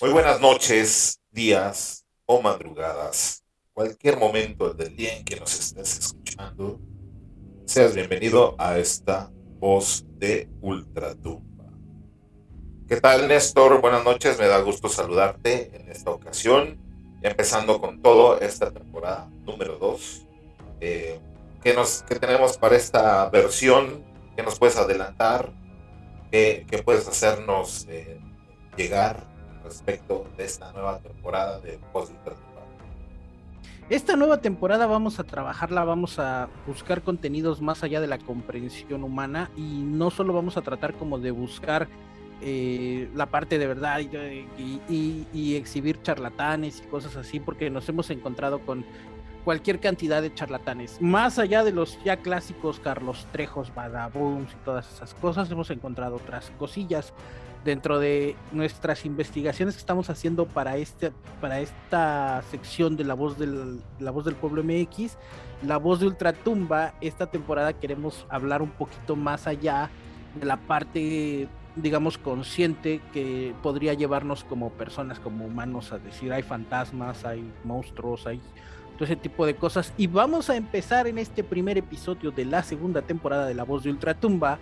Muy buenas noches, días o madrugadas, cualquier momento del día en que nos estés escuchando, seas bienvenido a esta voz de Ultratumba. ¿Qué tal, Néstor? Buenas noches, me da gusto saludarte en esta ocasión, empezando con todo esta temporada número 2. Eh, ¿qué, ¿Qué tenemos para esta versión? ¿Qué nos puedes adelantar? ¿Qué, qué puedes hacernos eh, llegar respecto de esta nueva temporada de Post esta nueva temporada vamos a trabajarla, vamos a buscar contenidos más allá de la comprensión humana y no solo vamos a tratar como de buscar eh, la parte de verdad y, y, exhibir charlatanes y cosas así, porque nos hemos encontrado con cualquier cantidad de charlatanes. Más allá de los ya clásicos Carlos Trejos, Badabooms y todas esas cosas, hemos encontrado otras cosillas dentro de nuestras investigaciones que estamos haciendo para este para esta sección de la voz del la voz del pueblo MX, la voz de Ultratumba, esta temporada queremos hablar un poquito más allá de la parte digamos consciente que podría llevarnos como personas, como humanos a decir hay fantasmas, hay monstruos, hay todo ese tipo de cosas y vamos a empezar en este primer episodio de la segunda temporada de La Voz de Ultratumba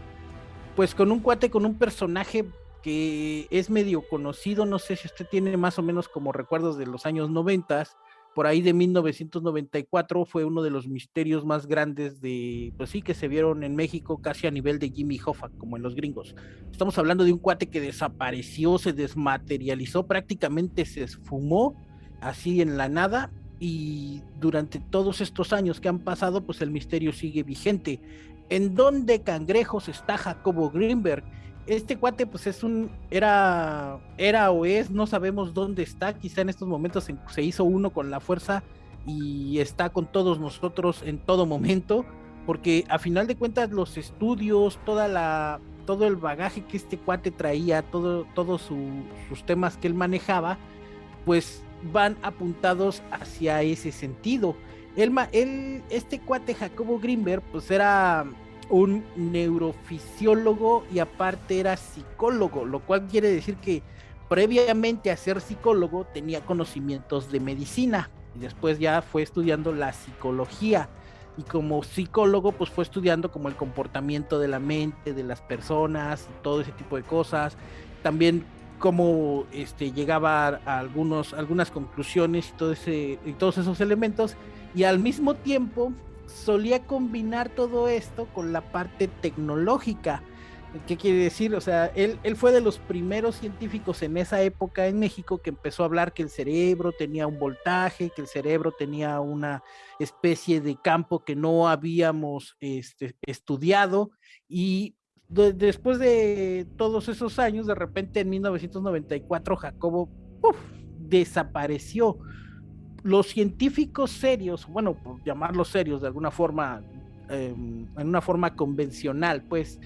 pues con un cuate con un personaje que es medio conocido, no sé si usted tiene más o menos como recuerdos de los años 90, por ahí de 1994 fue uno de los misterios más grandes de, pues sí, que se vieron en México casi a nivel de Jimmy Hoffa, como en los gringos. Estamos hablando de un cuate que desapareció, se desmaterializó, prácticamente se esfumó así en la nada y durante todos estos años que han pasado, pues el misterio sigue vigente. ¿En dónde cangrejos está Jacobo Greenberg? Este cuate pues es un, era, era o es, no sabemos dónde está, quizá en estos momentos se, hizo uno con la fuerza y está con todos nosotros en todo momento, porque a final de cuentas los estudios, toda la, todo el bagaje que este cuate traía, todo, todos sus temas que él manejaba, pues van apuntados hacia ese sentido. Él, él, este cuate Jacobo Greenberg, pues era un neurofisiólogo y aparte era psicólogo, lo cual quiere decir que previamente a ser psicólogo tenía conocimientos de medicina y después ya fue estudiando la psicología. Y como psicólogo pues fue estudiando como el comportamiento de la mente de las personas todo ese tipo de cosas. También cómo este llegaba a algunos algunas conclusiones y todos esos elementos. Y al mismo tiempo solía combinar todo esto con la parte tecnológica. ¿Qué quiere decir? O sea, él, fue de los primeros científicos en esa época en México que empezó a hablar que el cerebro tenía un voltaje, que el cerebro tenía una especie de campo que no habíamos este, estudiado y después de todos esos años, de repente en 1994 Jacobo desapareció los científicos serios, bueno, por llamarlos serios de alguna forma, em, en una forma convencional, pues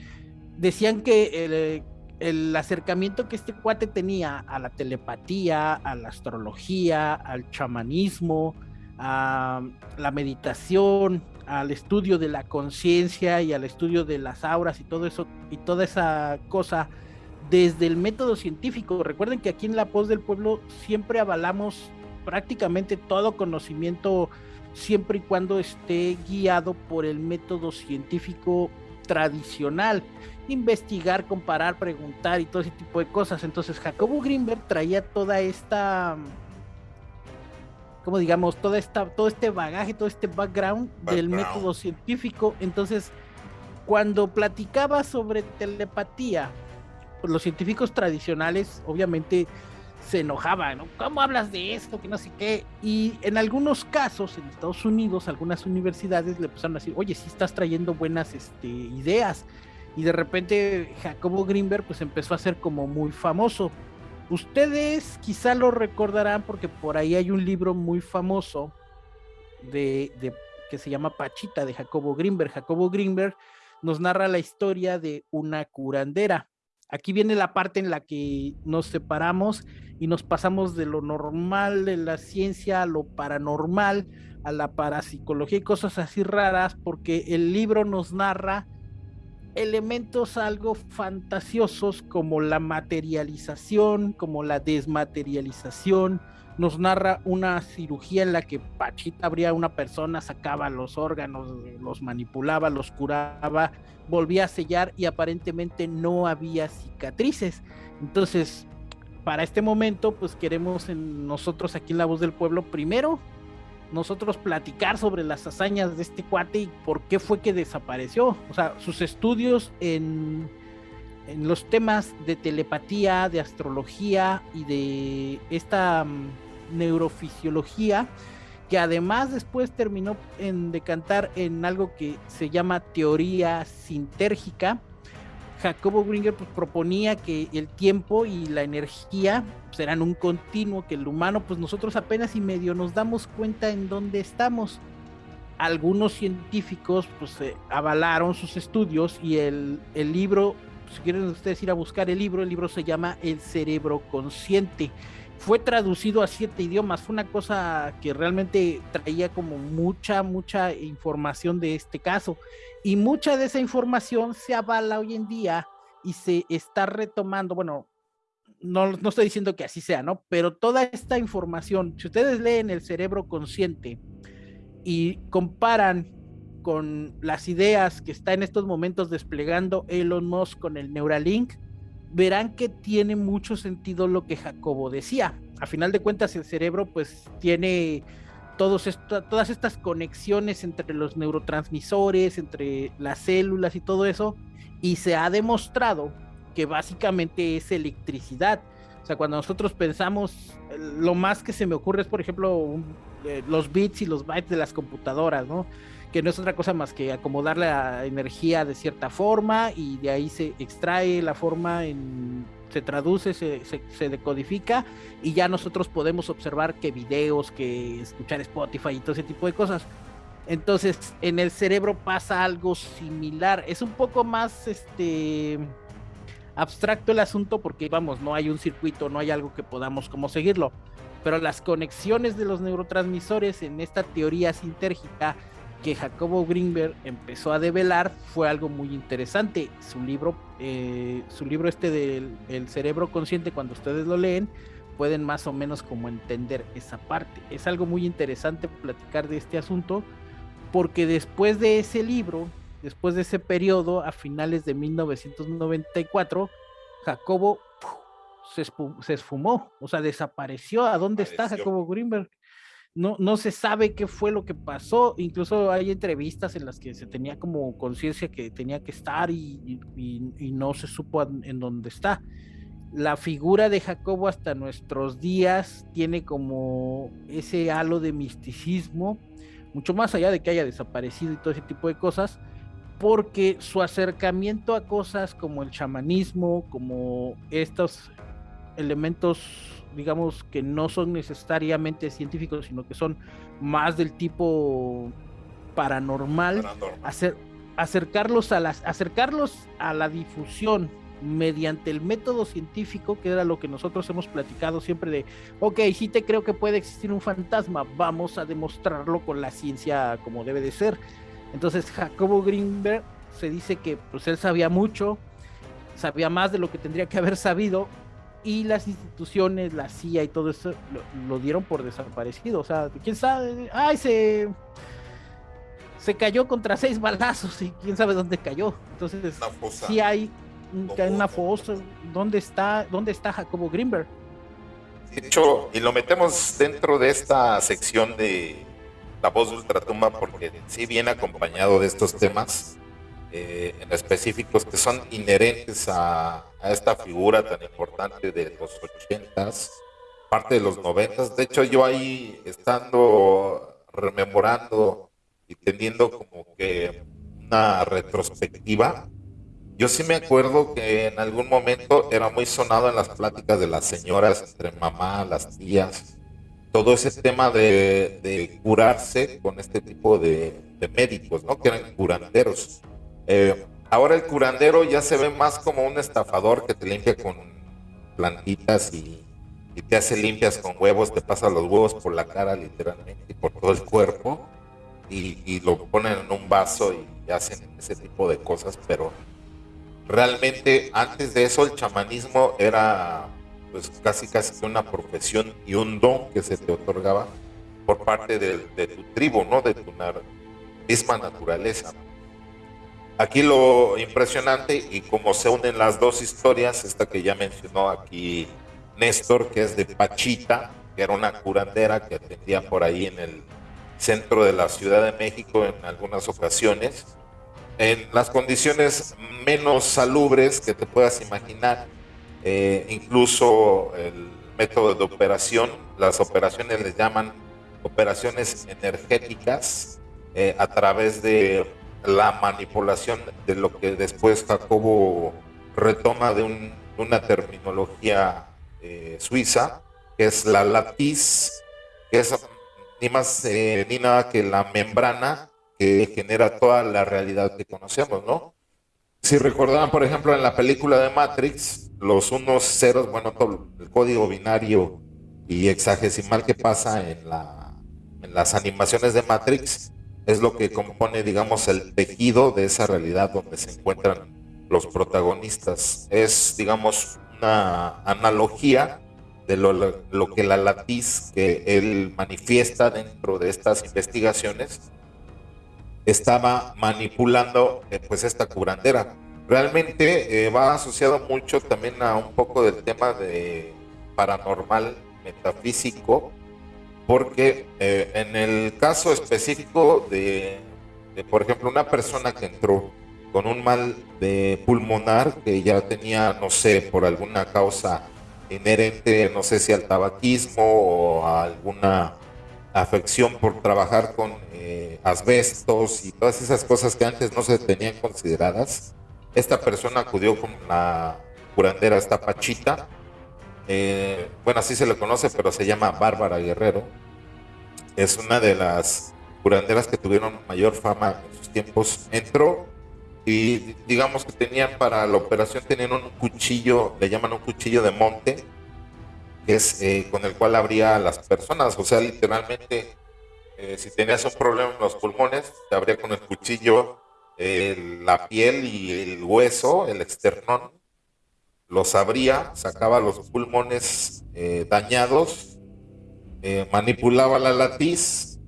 decían que el, acercamiento que este cuate tenía a la telepatía, a la astrología, al chamanismo, a la meditación, al estudio de la conciencia y al estudio de las auras y todo eso y toda esa cosa desde el método científico. Recuerden que aquí en La Voz del Pueblo siempre avalamos prácticamente todo conocimiento siempre y cuando esté guiado por el método científico tradicional, investigar, comparar, preguntar y todo ese tipo de cosas. Entonces Jacobo Greenberg traía toda esta, como digamos, toda esta, todo este bagaje, todo este background, del método científico. Entonces, cuando platicaba sobre telepatía, pues los científicos tradicionales, obviamente, se enojaba, ¿no? ¿Cómo hablas de esto? Que no sé qué. Y en algunos casos, en Estados Unidos, algunas universidades le empezaron a decir, oye, sí estás trayendo buenas este, ideas. Y de repente Jacobo Greenberg pues empezó a ser como muy famoso. Ustedes quizá lo recordarán porque por ahí hay un libro muy famoso de, de que se llama Pachita de Jacobo Greenberg. Jacobo Greenberg nos narra la historia de una curandera. Aquí viene la parte en la que nos separamos y nos pasamos de lo normal de la ciencia a lo paranormal, a la parapsicología y cosas así raras, porque el libro nos narra elementos algo fantasiosos como la materialización, como la desmaterialización. Nos narra una cirugía en la que Pachita abría una persona, sacaba los órganos, los manipulaba, los curaba, volvía a sellar y aparentemente no había cicatrices. Entonces, para este momento, pues queremos en nosotros aquí en La Voz del Pueblo, primero, nosotros platicar sobre las hazañas de este cuate y por qué fue que desapareció. O sea, sus estudios en, en los temas de telepatía, de astrología y de esta mm, neurofisiología, que además después terminó en decantar en algo que se llama teoría sintérgica, Jacobo Gringer pues, proponía que el tiempo y la energía serán pues, un continuo, que el humano, pues nosotros apenas y medio nos damos cuenta en dónde estamos. Algunos científicos pues eh, avalaron sus estudios y el, el libro, si quieren ustedes ir a buscar el libro, el libro se llama El cerebro consciente fue traducido a siete idiomas, fue una cosa que realmente traía como mucha, mucha información de este caso. Y mucha de esa información se avala hoy en día y se está retomando, bueno, no, no estoy diciendo que así sea, ¿no? Pero toda esta información, si ustedes leen el cerebro consciente y comparan con las ideas que está en estos momentos desplegando Elon Musk con el Neuralink, verán que tiene mucho sentido lo que Jacobo decía. A final de cuentas, el cerebro pues tiene todos todas estas conexiones entre los neurotransmisores, entre las células y todo eso, y se ha demostrado que básicamente es electricidad. O sea, cuando nosotros pensamos, lo más que se me ocurre es, por ejemplo, eh, los bits y los bytes de las computadoras, ¿no? Que no es otra cosa más que acomodar la energía de cierta forma y de ahí se extrae la forma en se traduce, se, se, decodifica y ya nosotros podemos observar que videos, que escuchar Spotify y todo ese tipo de cosas. Entonces, en el cerebro pasa algo similar. Es un poco más este abstracto el asunto porque vamos, no hay un circuito, no hay algo que podamos como seguirlo. Pero las conexiones de los neurotransmisores en esta teoría sintérgica que Jacobo Greenberg empezó a develar fue algo muy interesante. Su libro, eh, su libro este del el cerebro consciente, cuando ustedes lo leen, pueden más o menos como entender esa parte. Es algo muy interesante platicar de este asunto, porque después de ese libro, después de ese periodo, a finales de 1994, Jacobo se, se, esfumó, o sea, desapareció. ¿A dónde está Jacobo Greenberg? No, no se sabe qué fue lo que pasó. Incluso hay entrevistas en las que se tenía como conciencia que tenía que estar y, no se supo en dónde está. La figura de Jacobo hasta nuestros días tiene como ese halo de misticismo, mucho más allá de que haya desaparecido y todo ese tipo de cosas, porque su acercamiento a cosas como el chamanismo, como estos elementos digamos, que no son necesariamente científicos, sino que son más del tipo paranormal, Hacer, acercarlos, a las, acercarlos a la difusión mediante el método científico, que era lo que nosotros hemos platicado siempre de, ok, sí te creo que puede existir un fantasma, vamos a demostrarlo con la ciencia como debe de ser. Entonces Jacobo Greenberg se dice que pues él sabía mucho, sabía más de lo que tendría que haber sabido y las instituciones, la CIA y todo eso lo, dieron por desaparecido. O sea, quién sabe, ay, se, se cayó contra seis balazos y quién sabe dónde cayó. Entonces, sí hay una fosa. ¿Dónde está, dónde está Jacobo Greenberg? De hecho, y lo metemos dentro de esta sección de La voz de Ultratumba porque sí viene acompañado de estos temas eh, en específicos que son inherentes a, esta figura tan importante de los ochentas, parte de los noventas. De hecho, yo ahí estando rememorando y teniendo como que una retrospectiva, yo sí me acuerdo que en algún momento era muy sonado en las pláticas de las señoras, entre mamá, las tías, todo ese tema de, curarse con este tipo de, de médicos, ¿no? Que eran curanderos. Eh, ahora el curandero ya se ve más como un estafador que te limpia con plantitas y, te hace limpias con huevos, te pasa los huevos por la cara literalmente y por todo el cuerpo y, lo ponen en un vaso y hacen ese tipo de cosas, pero realmente antes de eso el chamanismo era pues casi casi una profesión y un don que se te otorgaba por parte de, tu tribu, ¿no? De tu misma naturaleza. Aquí lo impresionante y como se unen las dos historias, esta que ya mencionó aquí Néstor, que es de Pachita, que era una curandera que atendía por ahí en el centro de la Ciudad de México en algunas ocasiones, en las condiciones menos salubres que te puedas imaginar, eh, incluso el método de operación, las operaciones les llaman operaciones energéticas eh, a través de la manipulación de lo que después Jacobo retoma de una terminología eh, suiza, que es la latiz, que es ni más ni nada que la membrana que genera toda la realidad que conocemos, ¿no? Si recordaban, por ejemplo, en la película de Matrix, los unos ceros, bueno, todo el código binario y hexagesimal que pasa en las animaciones de Matrix es lo que compone, digamos, el tejido de esa realidad donde se encuentran los protagonistas. Es, digamos, una analogía de lo, lo que la latiz que él manifiesta dentro de estas investigaciones estaba manipulando eh, pues esta curandera. Realmente eh, va asociado mucho también a un poco del tema de paranormal metafísico, porque eh, en el caso específico de, por ejemplo, una persona que entró con un mal de pulmonar que ya tenía, no sé, por alguna causa inherente, no sé si al tabaquismo o a alguna afección por trabajar con eh, asbestos y todas esas cosas que antes no se tenían consideradas. Esta persona acudió con la curandera, esta Pachita. Eh, bueno, así se le conoce, pero se llama Bárbara Guerrero. Es una de las curanderas que tuvieron mayor fama en sus tiempos. Entró y digamos que tenían para la operación, tenían un cuchillo, le llaman un cuchillo de monte, que es eh, con el cual abría a las personas. O sea, literalmente, eh, si tenías un problema en los pulmones, te abría con el cuchillo la piel y el hueso, el externón, los abría, sacaba los pulmones eh, dañados, manipulaba la latiz,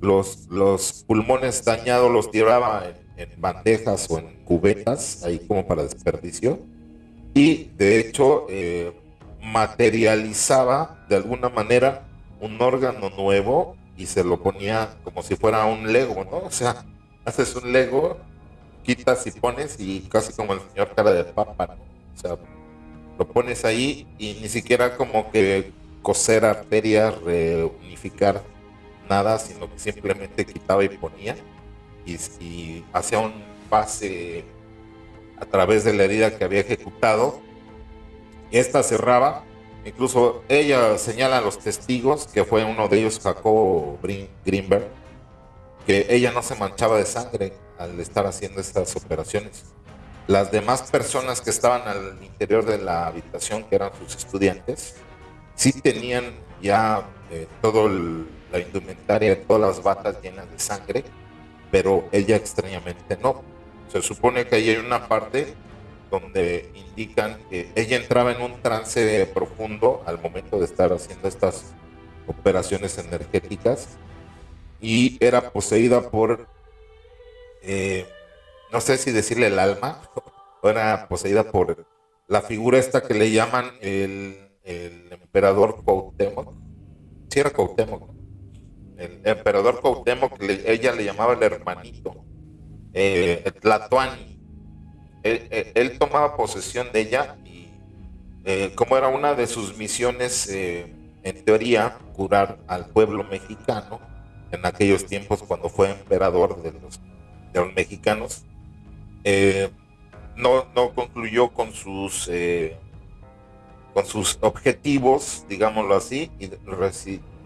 los, los pulmones dañados los tiraba en, bandejas o en cubetas, ahí como para desperdicio. Y de hecho, materializaba de alguna manera un órgano nuevo y se lo ponía como si fuera un Lego, ¿no? O sea, haces un Lego, quitas y pones y casi como el señor cara de papa, ¿no? O sea, lo pones ahí y ni siquiera como que coser arterias, reunificar nada, sino que simplemente quitaba y ponía y, hacía un pase a través de la herida que había ejecutado esta cerraba. Incluso ella señala a los testigos, que fue uno de ellos, Jacobo Greenberg, que ella no se manchaba de sangre al estar haciendo estas operaciones. Las demás personas que estaban al interior de la habitación, que eran sus estudiantes, sí tenían ya eh, toda la indumentaria, todas las batas llenas de sangre, pero ella extrañamente no. Se supone que ahí hay una parte donde indican que ella entraba en un trance profundo al momento de estar haciendo estas operaciones energéticas y era poseída por, eh, no sé si decirle el alma, era poseída por la figura esta que le llaman el, emperador Cuauhtémoc. Sí era. El emperador Cuauhtémoc, ella le llamaba el hermanito. Eh, Tlatoani él, tomaba posesión de ella y eh, como era una de sus misiones, eh, en teoría, curar al pueblo mexicano en aquellos tiempos cuando fue emperador de los, mexicanos, eh, no, no concluyó con sus, con sus objetivos, digámoslo así, y,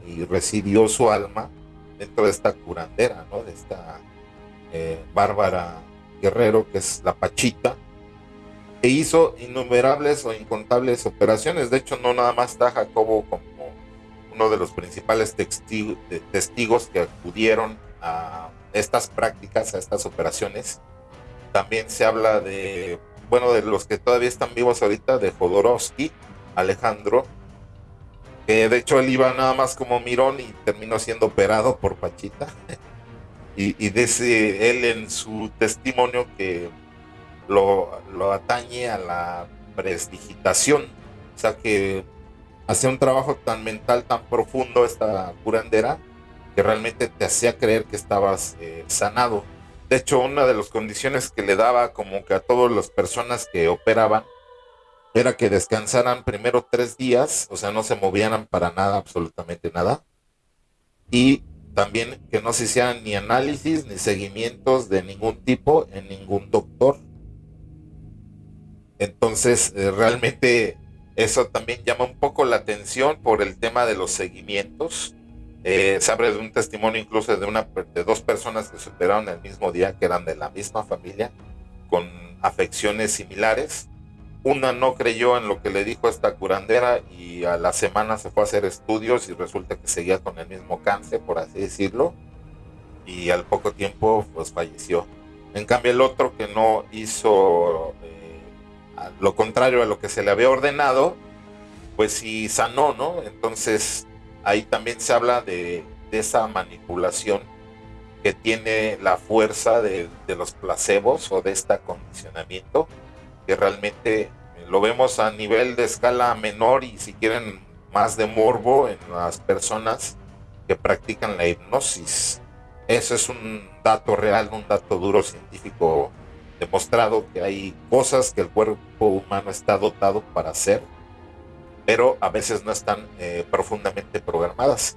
y, recibió su alma dentro de esta curandera, ¿no? de esta bárbara Guerrero, que es la Pachita, e hizo innumerables o incontables operaciones. De hecho, no nada más está Jacobo como uno de los principales testigos que acudieron a estas prácticas, a estas operaciones. También se habla de bueno, de los que todavía están vivos ahorita, de Jodorowsky, Alejandro, que de hecho él iba nada más como mirón y terminó siendo operado por Pachita. y, dice él en su testimonio que lo, lo atañe a la presdigitación, o sea que hacía un trabajo tan mental, tan profundo esta curandera, que realmente te hacía creer que estabas eh, sanado. De hecho, una de las condiciones que le daba como que a todas las personas que operaban era que descansaran primero tres días, o sea, no se movieran para nada, absolutamente nada. Y también que no se hicieran ni análisis ni seguimientos de ningún tipo en ningún doctor. Entonces, eh, realmente eso también llama un poco la atención por el tema de los seguimientos. Eh, se abre de un testimonio incluso de, una, de dos personas que se operaron el mismo día, que eran de la misma familia, con afecciones similares. Una no creyó en lo que le dijo esta curandera y a la semana se fue a hacer estudios y resulta que seguía con el mismo cáncer, por así decirlo, y al poco tiempo pues falleció. En cambio el otro que no hizo lo contrario a lo que se le había ordenado, pues sí sanó, ¿no? Entonces ahí también se habla de, esa manipulación que tiene la fuerza de, los placebos o de este acondicionamiento, que realmente lo vemos a nivel de escala menor y si quieren más de morbo en las personas que practican la hipnosis. Eso es un dato real, un dato duro científico demostrado que hay cosas que el cuerpo humano está dotado para hacer, pero a veces no están eh, profundamente programadas.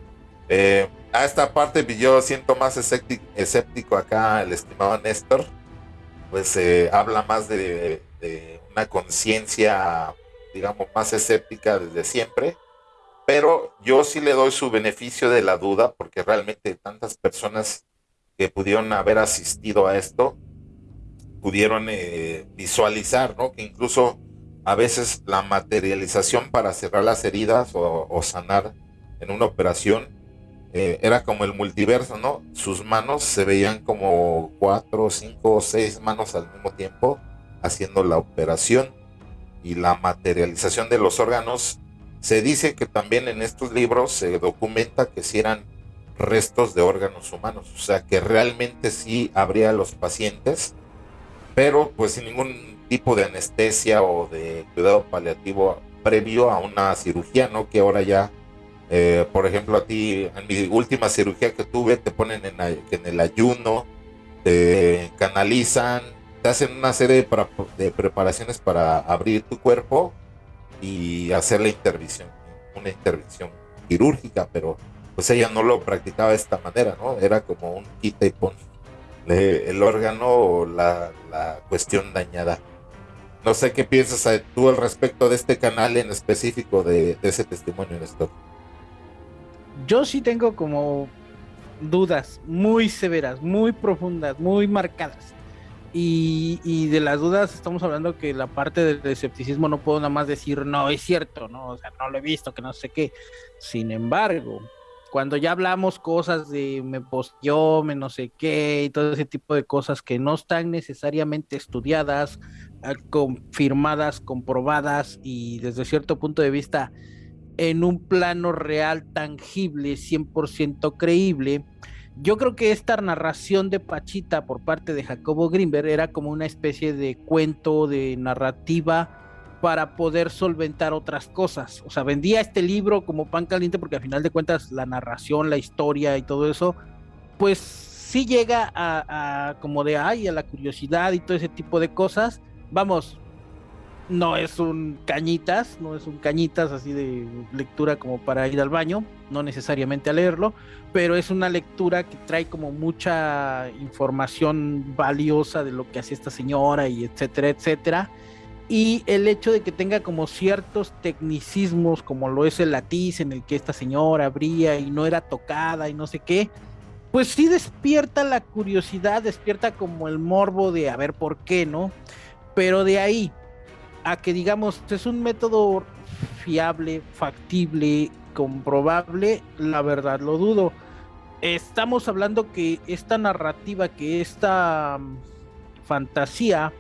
Eh, a esta parte yo siento más escéptico, acá el estimado Néstor, pues eh, habla más de, de una conciencia, digamos, más escéptica desde siempre, pero yo sí le doy su beneficio de la duda porque realmente tantas personas que pudieron haber asistido a esto, pudieron eh, visualizar, ¿no? Que incluso a veces la materialización para cerrar las heridas o, sanar en una operación eh, era como el multiverso, ¿no? Sus manos se veían como cuatro, cinco o seis manos al mismo tiempo haciendo la operación y la materialización de los órganos. Se dice que también en estos libros se documenta que si eran restos de órganos humanos, o sea que realmente sí habría los pacientes pero pues sin ningún tipo de anestesia o de cuidado paliativo previo a una cirugía, ¿no? Que ahora ya, eh, por ejemplo, a ti, en mi última cirugía que tuve, te ponen en, el ayuno, te canalizan, te hacen una serie de, preparaciones para abrir tu cuerpo y hacer la intervención, una intervención quirúrgica, pero pues ella no lo practicaba de esta manera, ¿no? Era como un quita y pon el órgano o la, cuestión dañada. No sé qué piensas tú al respecto de este canal en específico de, ese testimonio, Néstor. Yo sí tengo como dudas muy severas, muy profundas, muy marcadas. Y, de las dudas estamos hablando que la parte del escepticismo no puedo nada más decir no es cierto, no, o sea, no lo he visto, que no sé qué. Sin embargo, cuando ya hablamos cosas de me posteó, me no sé qué, y todo ese tipo de cosas que no están necesariamente estudiadas, confirmadas, comprobadas y desde cierto punto de vista en un plano real, tangible, 100% creíble, yo creo que esta narración de Pachita por parte de Jacobo Grimberg era como una especie de cuento, de narrativa para poder solventar otras cosas. O sea, vendía este libro como pan caliente porque al final de cuentas la narración, la historia y todo eso, pues sí llega a, como de ay, a la curiosidad y todo ese tipo de cosas. Vamos, no es un cañitas, no es un cañitas así de lectura como para ir al baño, no necesariamente a leerlo, pero es una lectura que trae como mucha información valiosa de lo que hacía esta señora y etcétera, etcétera y el hecho de que tenga como ciertos tecnicismos, como lo es el latiz en el que esta señora abría y no era tocada y no sé qué, pues sí despierta la curiosidad, despierta como el morbo de a ver por qué, ¿no? Pero de ahí a que digamos es un método fiable, factible, comprobable, la verdad lo dudo. Estamos hablando que esta narrativa, que esta mm, fantasía,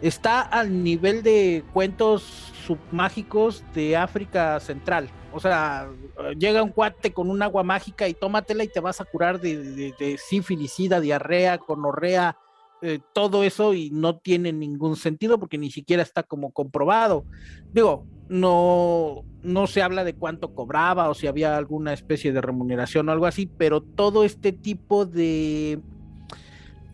está al nivel de cuentos submágicos de África Central. O sea, llega un cuate con un agua mágica y tómatela y te vas a curar de, de, sífilis, diarrea, conorrea, eh, todo eso y no tiene ningún sentido porque ni siquiera está como comprobado. Digo, no, no se habla de cuánto cobraba o si había alguna especie de remuneración o algo así, pero todo este tipo de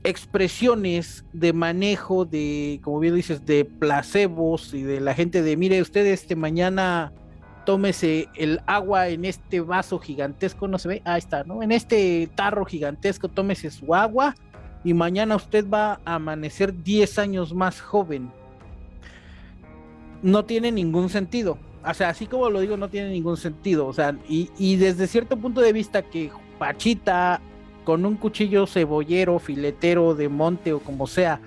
expresiones de manejo de, como bien dices, de placebos y de la gente de, mire, usted este mañana tómese el agua en este vaso gigantesco, no se ve, ahí está, ¿no? En este tarro gigantesco, tómese su agua y mañana usted va a amanecer 10 años más joven. No tiene ningún sentido. O sea, así como lo digo, no tiene ningún sentido. O sea, y, y desde cierto punto de vista que Pachita con un cuchillo cebollero, filetero de monte o como sea,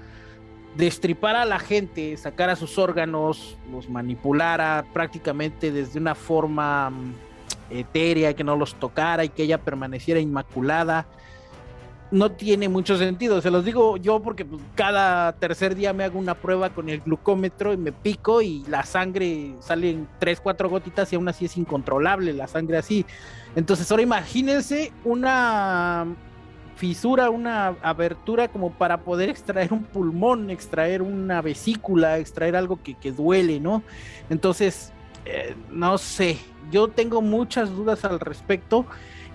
destripara a la gente, sacara sus órganos, los manipulara prácticamente desde una forma mm, etérea, que no los tocara y que ella permaneciera inmaculada, no tiene mucho sentido. Se los digo yo porque pues, cada tercer día me hago una prueba con el glucómetro y me pico y la sangre sale en 3, 4 gotitas y aún así es incontrolable la sangre así. Entonces ahora imagínense una fisura, una abertura como para poder extraer un pulmón, extraer una vesícula, extraer algo que, duele, ¿no? Entonces, eh, no sé, yo tengo muchas dudas al respecto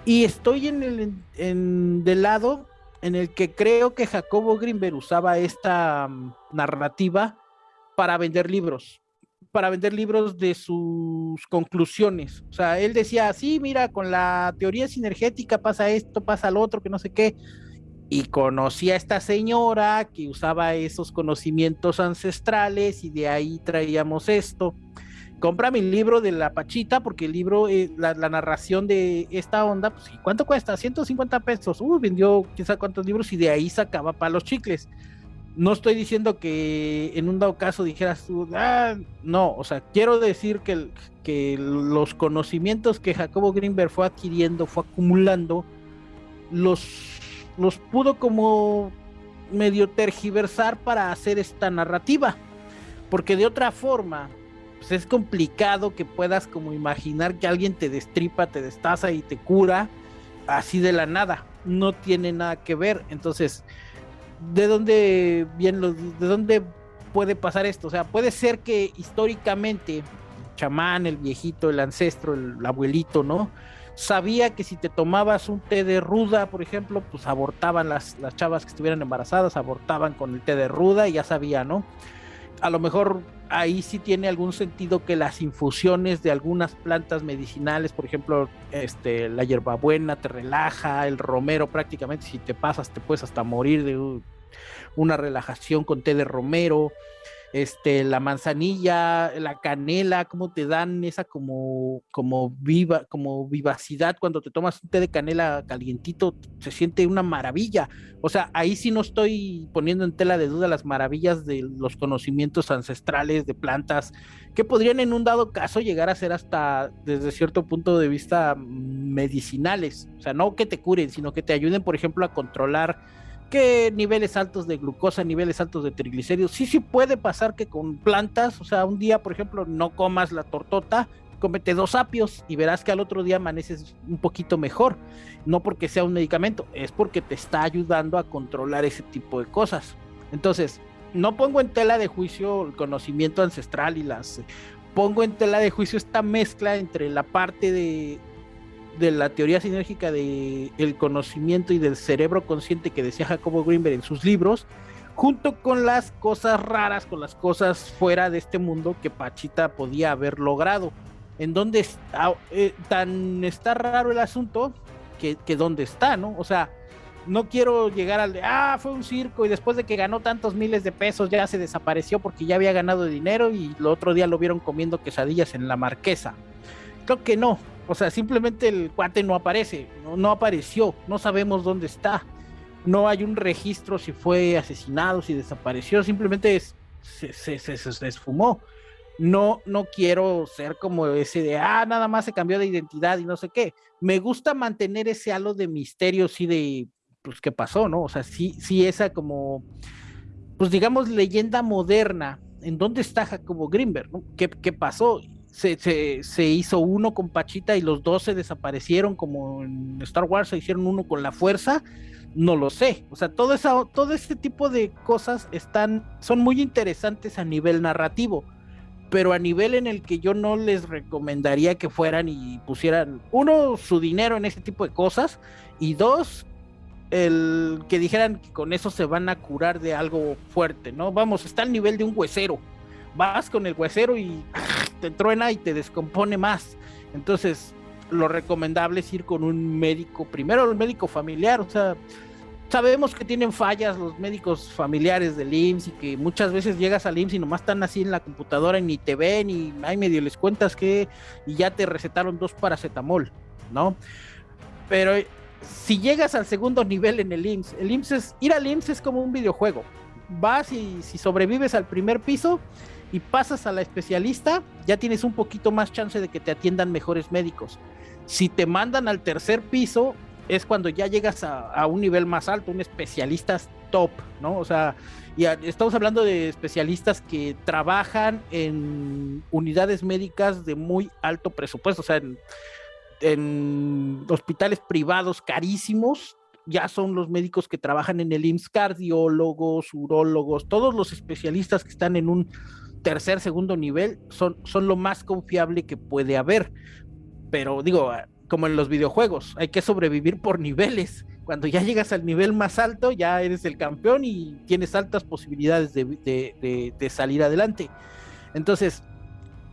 y estoy en el del lado en el que creo que Jacobo Grimberg usaba esta mm, narrativa para vender libros para vender libros de sus conclusiones. O sea, él decía, sí, mira, con la teoría sinergética pasa esto, pasa lo otro, que no sé qué. Y conocí a esta señora que usaba esos conocimientos ancestrales y de ahí traíamos esto. Compra mi libro de la Pachita, porque el libro, eh, la, narración de esta onda, pues, ¿cuánto cuesta? 150 pesos. Uh, vendió quizá cuántos libros y de ahí sacaba para los chicles no estoy diciendo que en un dado caso dijeras tú, ah, no, o sea, quiero decir que, que los conocimientos que Jacobo Greenberg fue adquiriendo, fue acumulando, los, los pudo como medio tergiversar para hacer esta narrativa, porque de otra forma, pues es complicado que puedas como imaginar que alguien te destripa, te destaza y te cura así de la nada, no tiene nada que ver, entonces de dónde bien los, de dónde puede pasar esto. O sea, puede ser que históricamente el chamán, el viejito, el ancestro, el, abuelito, ¿no? Sabía que si te tomabas un té de ruda, por ejemplo, pues abortaban las, las chavas que estuvieran embarazadas, abortaban con el té de ruda y ya sabía, ¿no? A lo mejor ahí sí tiene algún sentido que las infusiones de algunas plantas medicinales, por ejemplo, este, la hierbabuena te relaja, el romero prácticamente si te pasas te puedes hasta morir de una relajación con té de romero este, la manzanilla, la canela, cómo te dan esa como, como viva, como vivacidad cuando te tomas un té de canela calientito, se siente una maravilla. O sea, ahí sí no estoy poniendo en tela de duda las maravillas de los conocimientos ancestrales de plantas que podrían en un dado caso llegar a ser hasta desde cierto punto de vista medicinales. O sea, no que te curen, sino que te ayuden, por ejemplo, a controlar que niveles altos de glucosa, niveles altos de triglicéridos. Sí, sí puede pasar que con plantas, o sea, un día, por ejemplo, no comas la tortota, cómete dos apios y verás que al otro día amaneces un poquito mejor. No porque sea un medicamento, es porque te está ayudando a controlar ese tipo de cosas. Entonces, no pongo en tela de juicio el conocimiento ancestral y las... Pongo en tela de juicio esta mezcla entre la parte de, de la teoría sinérgica del el conocimiento y del cerebro consciente que decía Jacobo Greenberg en sus libros, junto con las cosas raras, con las cosas fuera de este mundo que Pachita podía haber logrado. En donde está, eh, tan está raro el asunto que, que dónde está, ¿no? O sea, no quiero llegar al de, ah, fue un circo y después de que ganó tantos miles de pesos ya se desapareció porque ya había ganado dinero y el otro día lo vieron comiendo quesadillas en la marquesa. Creo que no, o sea, simplemente el cuate no aparece, no, apareció, no sabemos dónde está. No hay un registro si fue asesinado, si desapareció, simplemente se, se, se, esfumó. No, no quiero ser como ese de, ah, nada más se cambió de identidad y no sé qué. Me gusta mantener ese halo de misterio, sí, de, pues, qué pasó, ¿no? O sea, sí, sí, esa como pues digamos, leyenda moderna. ¿En dónde está Jacobo Greenberg? ¿Qué, ¿Qué, pasó? Se, se, se, hizo uno con Pachita y los dos se desaparecieron como en Star Wars se hicieron uno con la fuerza. No lo sé. O sea, todo, esa, todo este tipo de cosas están, son muy interesantes a nivel narrativo pero a nivel en el que yo no les recomendaría que fueran y pusieran, uno, su dinero en ese tipo de cosas, y dos, el que dijeran que con eso se van a curar de algo fuerte, ¿no? Vamos, está al nivel de un huesero. Vas con el huesero y te truena y te descompone más. Entonces, lo recomendable es ir con un médico, primero el médico familiar, o sea, sabemos que tienen fallas los médicos familiares del IMSS y que muchas veces llegas al IMSS y nomás están así en la computadora y ni te ven y hay medio les cuentas que y ya te recetaron dos paracetamol, ¿no? Pero si llegas al segundo nivel en el IMSS, el IMSS es, ir al IMSS es como un videojuego. Vas y si sobrevives al primer piso y pasas a la especialista, ya tienes un poquito más chance de que te atiendan mejores médicos. Si te mandan al tercer piso, es cuando ya llegas a, un nivel más alto, un especialista top, ¿no? O sea, y estamos hablando de especialistas que trabajan en unidades médicas de muy alto presupuesto, o sea, en, en hospitales privados carísimos, ya son los médicos que trabajan en el IMSS, cardiólogos, urólogos, todos los especialistas que están en un tercer, segundo nivel son, son lo más confiable que puede haber. Pero digo, como en los videojuegos, hay que sobrevivir por niveles. Cuando ya llegas al nivel más alto, ya eres el campeón y tienes altas posibilidades de, salir adelante. Entonces,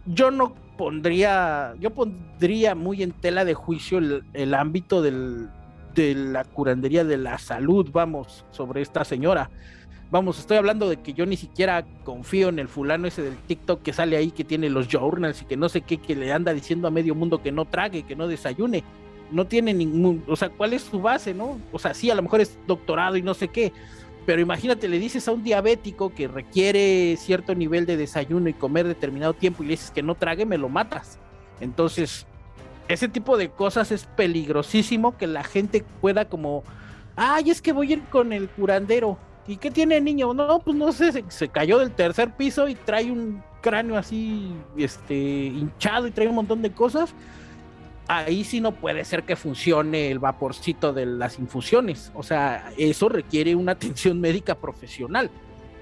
yo no pondría, yo pondría muy en tela de juicio el, ámbito de la curandería de la salud, vamos, sobre esta señora Vamos, estoy hablando de que yo ni siquiera confío en el fulano ese del TikTok que sale ahí, que tiene los journals y que no sé qué, que le anda diciendo a medio mundo que no trague, que no desayune. No tiene ningún, o sea, ¿cuál es su base, no? O sea, sí, a lo mejor es doctorado y no sé qué, pero imagínate, le dices a un diabético que requiere cierto nivel de desayuno y comer determinado tiempo y le dices que no trague, me lo matas. Entonces, ese tipo de cosas es peligrosísimo que la gente pueda como, ay, es que voy a ir con el curandero ¿Y qué tiene el niño? No, pues no sé, se, cayó del tercer piso y trae un cráneo así, este, hinchado y trae un montón de cosas. Ahí sí no puede ser que funcione el vaporcito de las infusiones. O sea, eso requiere una atención médica profesional.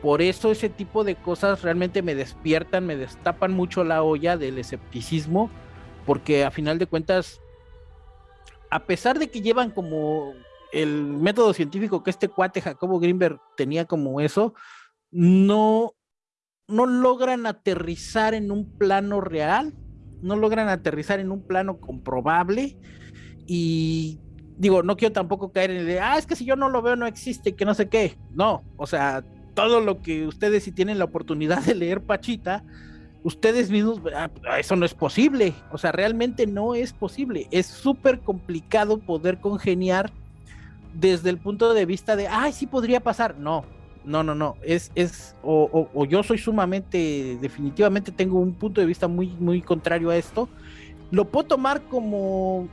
Por eso ese tipo de cosas realmente me despiertan, me destapan mucho la olla del escepticismo, porque a final de cuentas, a pesar de que llevan como el método científico que este cuate Jacobo Greenberg tenía como eso, no, no logran aterrizar en un plano real, no logran aterrizar en un plano comprobable y digo, no quiero tampoco caer en el de, ah, es que si yo no lo veo no existe, que no sé qué. No, o sea, todo lo que ustedes si tienen la oportunidad de leer Pachita, ustedes mismos, ah, eso no es posible, o sea, realmente no es posible, es súper complicado poder congeniar desde el punto de vista de, ay, sí podría pasar. No, no, no, no. Es, es, o, o, yo soy sumamente, definitivamente tengo un punto de vista muy, muy contrario a esto. Lo puedo tomar como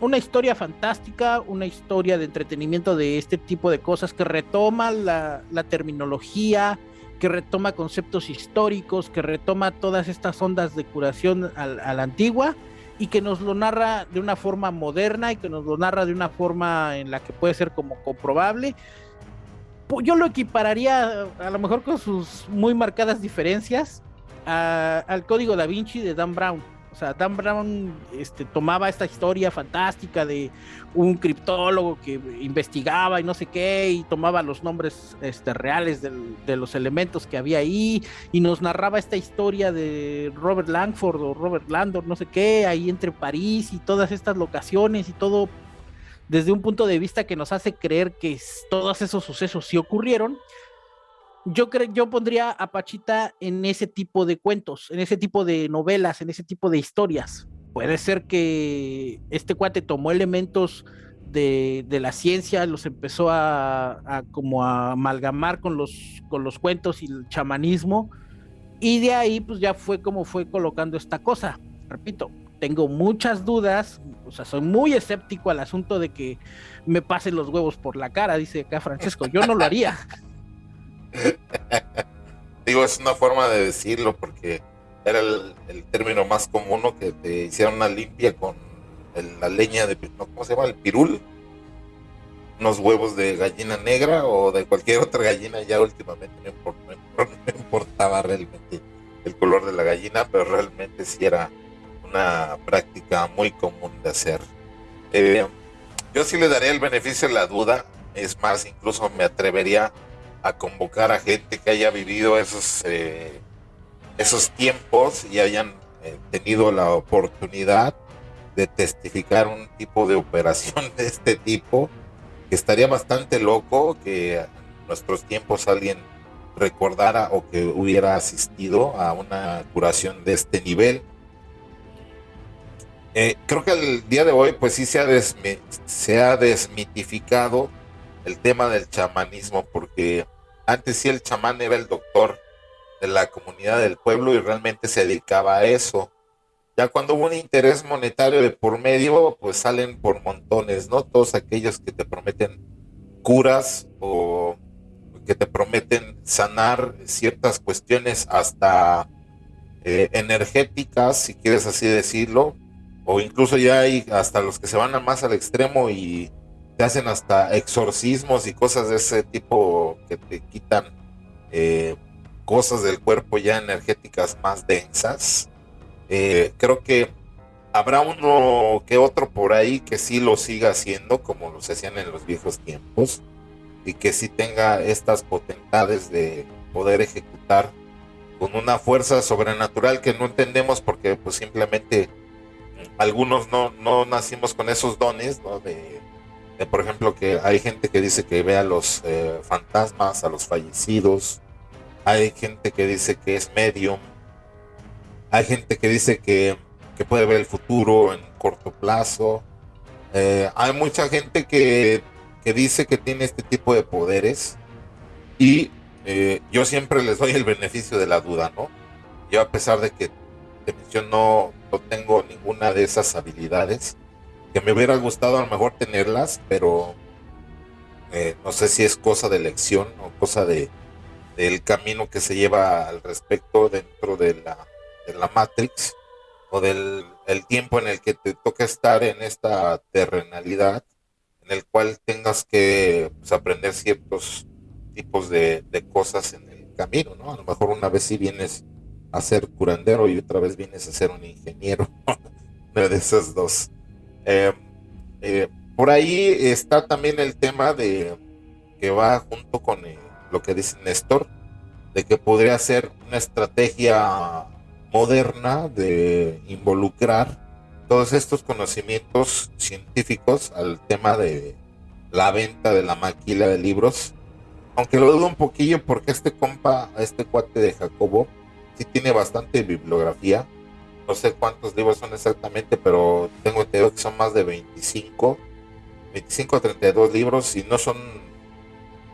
una historia fantástica, una historia de entretenimiento de este tipo de cosas que retoma la, la terminología, que retoma conceptos históricos, que retoma todas estas ondas de curación a la antigua y que nos lo narra de una forma moderna y que nos lo narra de una forma en la que puede ser como comprobable. Yo lo equipararía a lo mejor con sus muy marcadas diferencias al código da Vinci de Dan Brown. O sea, Dan Brown este, tomaba esta historia fantástica de un criptólogo que investigaba y no sé qué, y tomaba los nombres este, reales de los elementos que había ahí, y nos narraba esta historia de Robert Langford o Robert Landor, no sé qué, ahí entre París y todas estas locaciones y todo desde un punto de vista que nos hace creer que todos esos sucesos sí ocurrieron yo creo, yo pondría a Pachita en ese tipo de cuentos, en ese tipo de novelas, en ese tipo de historias. Puede ser que este cuate tomó elementos de, la ciencia, los empezó a, como a amalgamar con los, cuentos y el chamanismo, y de ahí pues ya fue como fue colocando esta cosa. Repito, tengo muchas dudas, o sea, soy muy escéptico al asunto de que me pasen los huevos por la cara, dice acá Francesco, yo no lo haría. Digo, es una forma de decirlo porque era el, término más común que te hicieran una limpia con la leña de, ¿cómo se llama? El pirul. Unos huevos de gallina negra o de cualquier otra gallina, ya últimamente no, importaba realmente el color de la gallina, pero realmente sí era una práctica muy común de hacer. Eh, yo sí le daría el beneficio de la duda, es más, incluso me atrevería a convocar a gente que haya vivido esos, eh, esos tiempos y hayan eh, tenido la oportunidad de testificar un tipo de operación de este tipo, que estaría bastante loco que en nuestros tiempos alguien recordara o que hubiera asistido a una curación de este nivel. Eh, creo que el día de hoy, pues sí se ha, se ha desmitificado el tema del chamanismo, porque antes sí el chamán era el doctor de la comunidad del pueblo y realmente se dedicaba a eso. Ya cuando hubo un interés monetario de por medio, pues salen por montones, ¿no? Todos aquellos que te prometen curas o que te prometen sanar ciertas cuestiones hasta eh, energéticas, si quieres así decirlo, o incluso ya hay hasta los que se van a más al extremo y te hacen hasta exorcismos y cosas de ese tipo que te quitan eh, cosas del cuerpo ya energéticas más densas. Eh, creo que habrá uno que otro por ahí que sí lo siga haciendo como lo se hacían en los viejos tiempos y que sí tenga estas potentades de poder ejecutar con una fuerza sobrenatural que no entendemos porque pues simplemente algunos no, no nacimos con esos dones, ¿no? De, por ejemplo, que hay gente que dice que ve a los eh, fantasmas, a los fallecidos, hay gente que dice que es medium, hay gente que dice que, que puede ver el futuro en corto plazo, eh, hay mucha gente que, que, dice que tiene este tipo de poderes y eh, yo siempre les doy el beneficio de la duda, ¿no? Yo a pesar de que te menciono no tengo ninguna de esas habilidades. Que me hubiera gustado a lo mejor tenerlas, pero eh, no sé si es cosa de elección o cosa de del camino que se lleva al respecto dentro de la, de la Matrix o del el tiempo en el que te toca estar en esta terrenalidad, en el cual tengas que pues, aprender ciertos tipos de, de, cosas en el camino, ¿no? A lo mejor una vez si vienes a ser curandero y otra vez vienes a ser un ingeniero. Una de esas dos. Em, eh, por ahí está también el tema de que va junto con eh, lo que dice Néstor, de que podría ser una estrategia moderna de involucrar todos estos conocimientos científicos al tema de la venta de la maquila de libros. Aunque lo dudo un poquillo porque este compa, este cuate de Jacobo, sí tiene bastante bibliografía. No sé cuántos libros son exactamente, pero tengo entendido que son más de 25, 25 a 32 libros y no son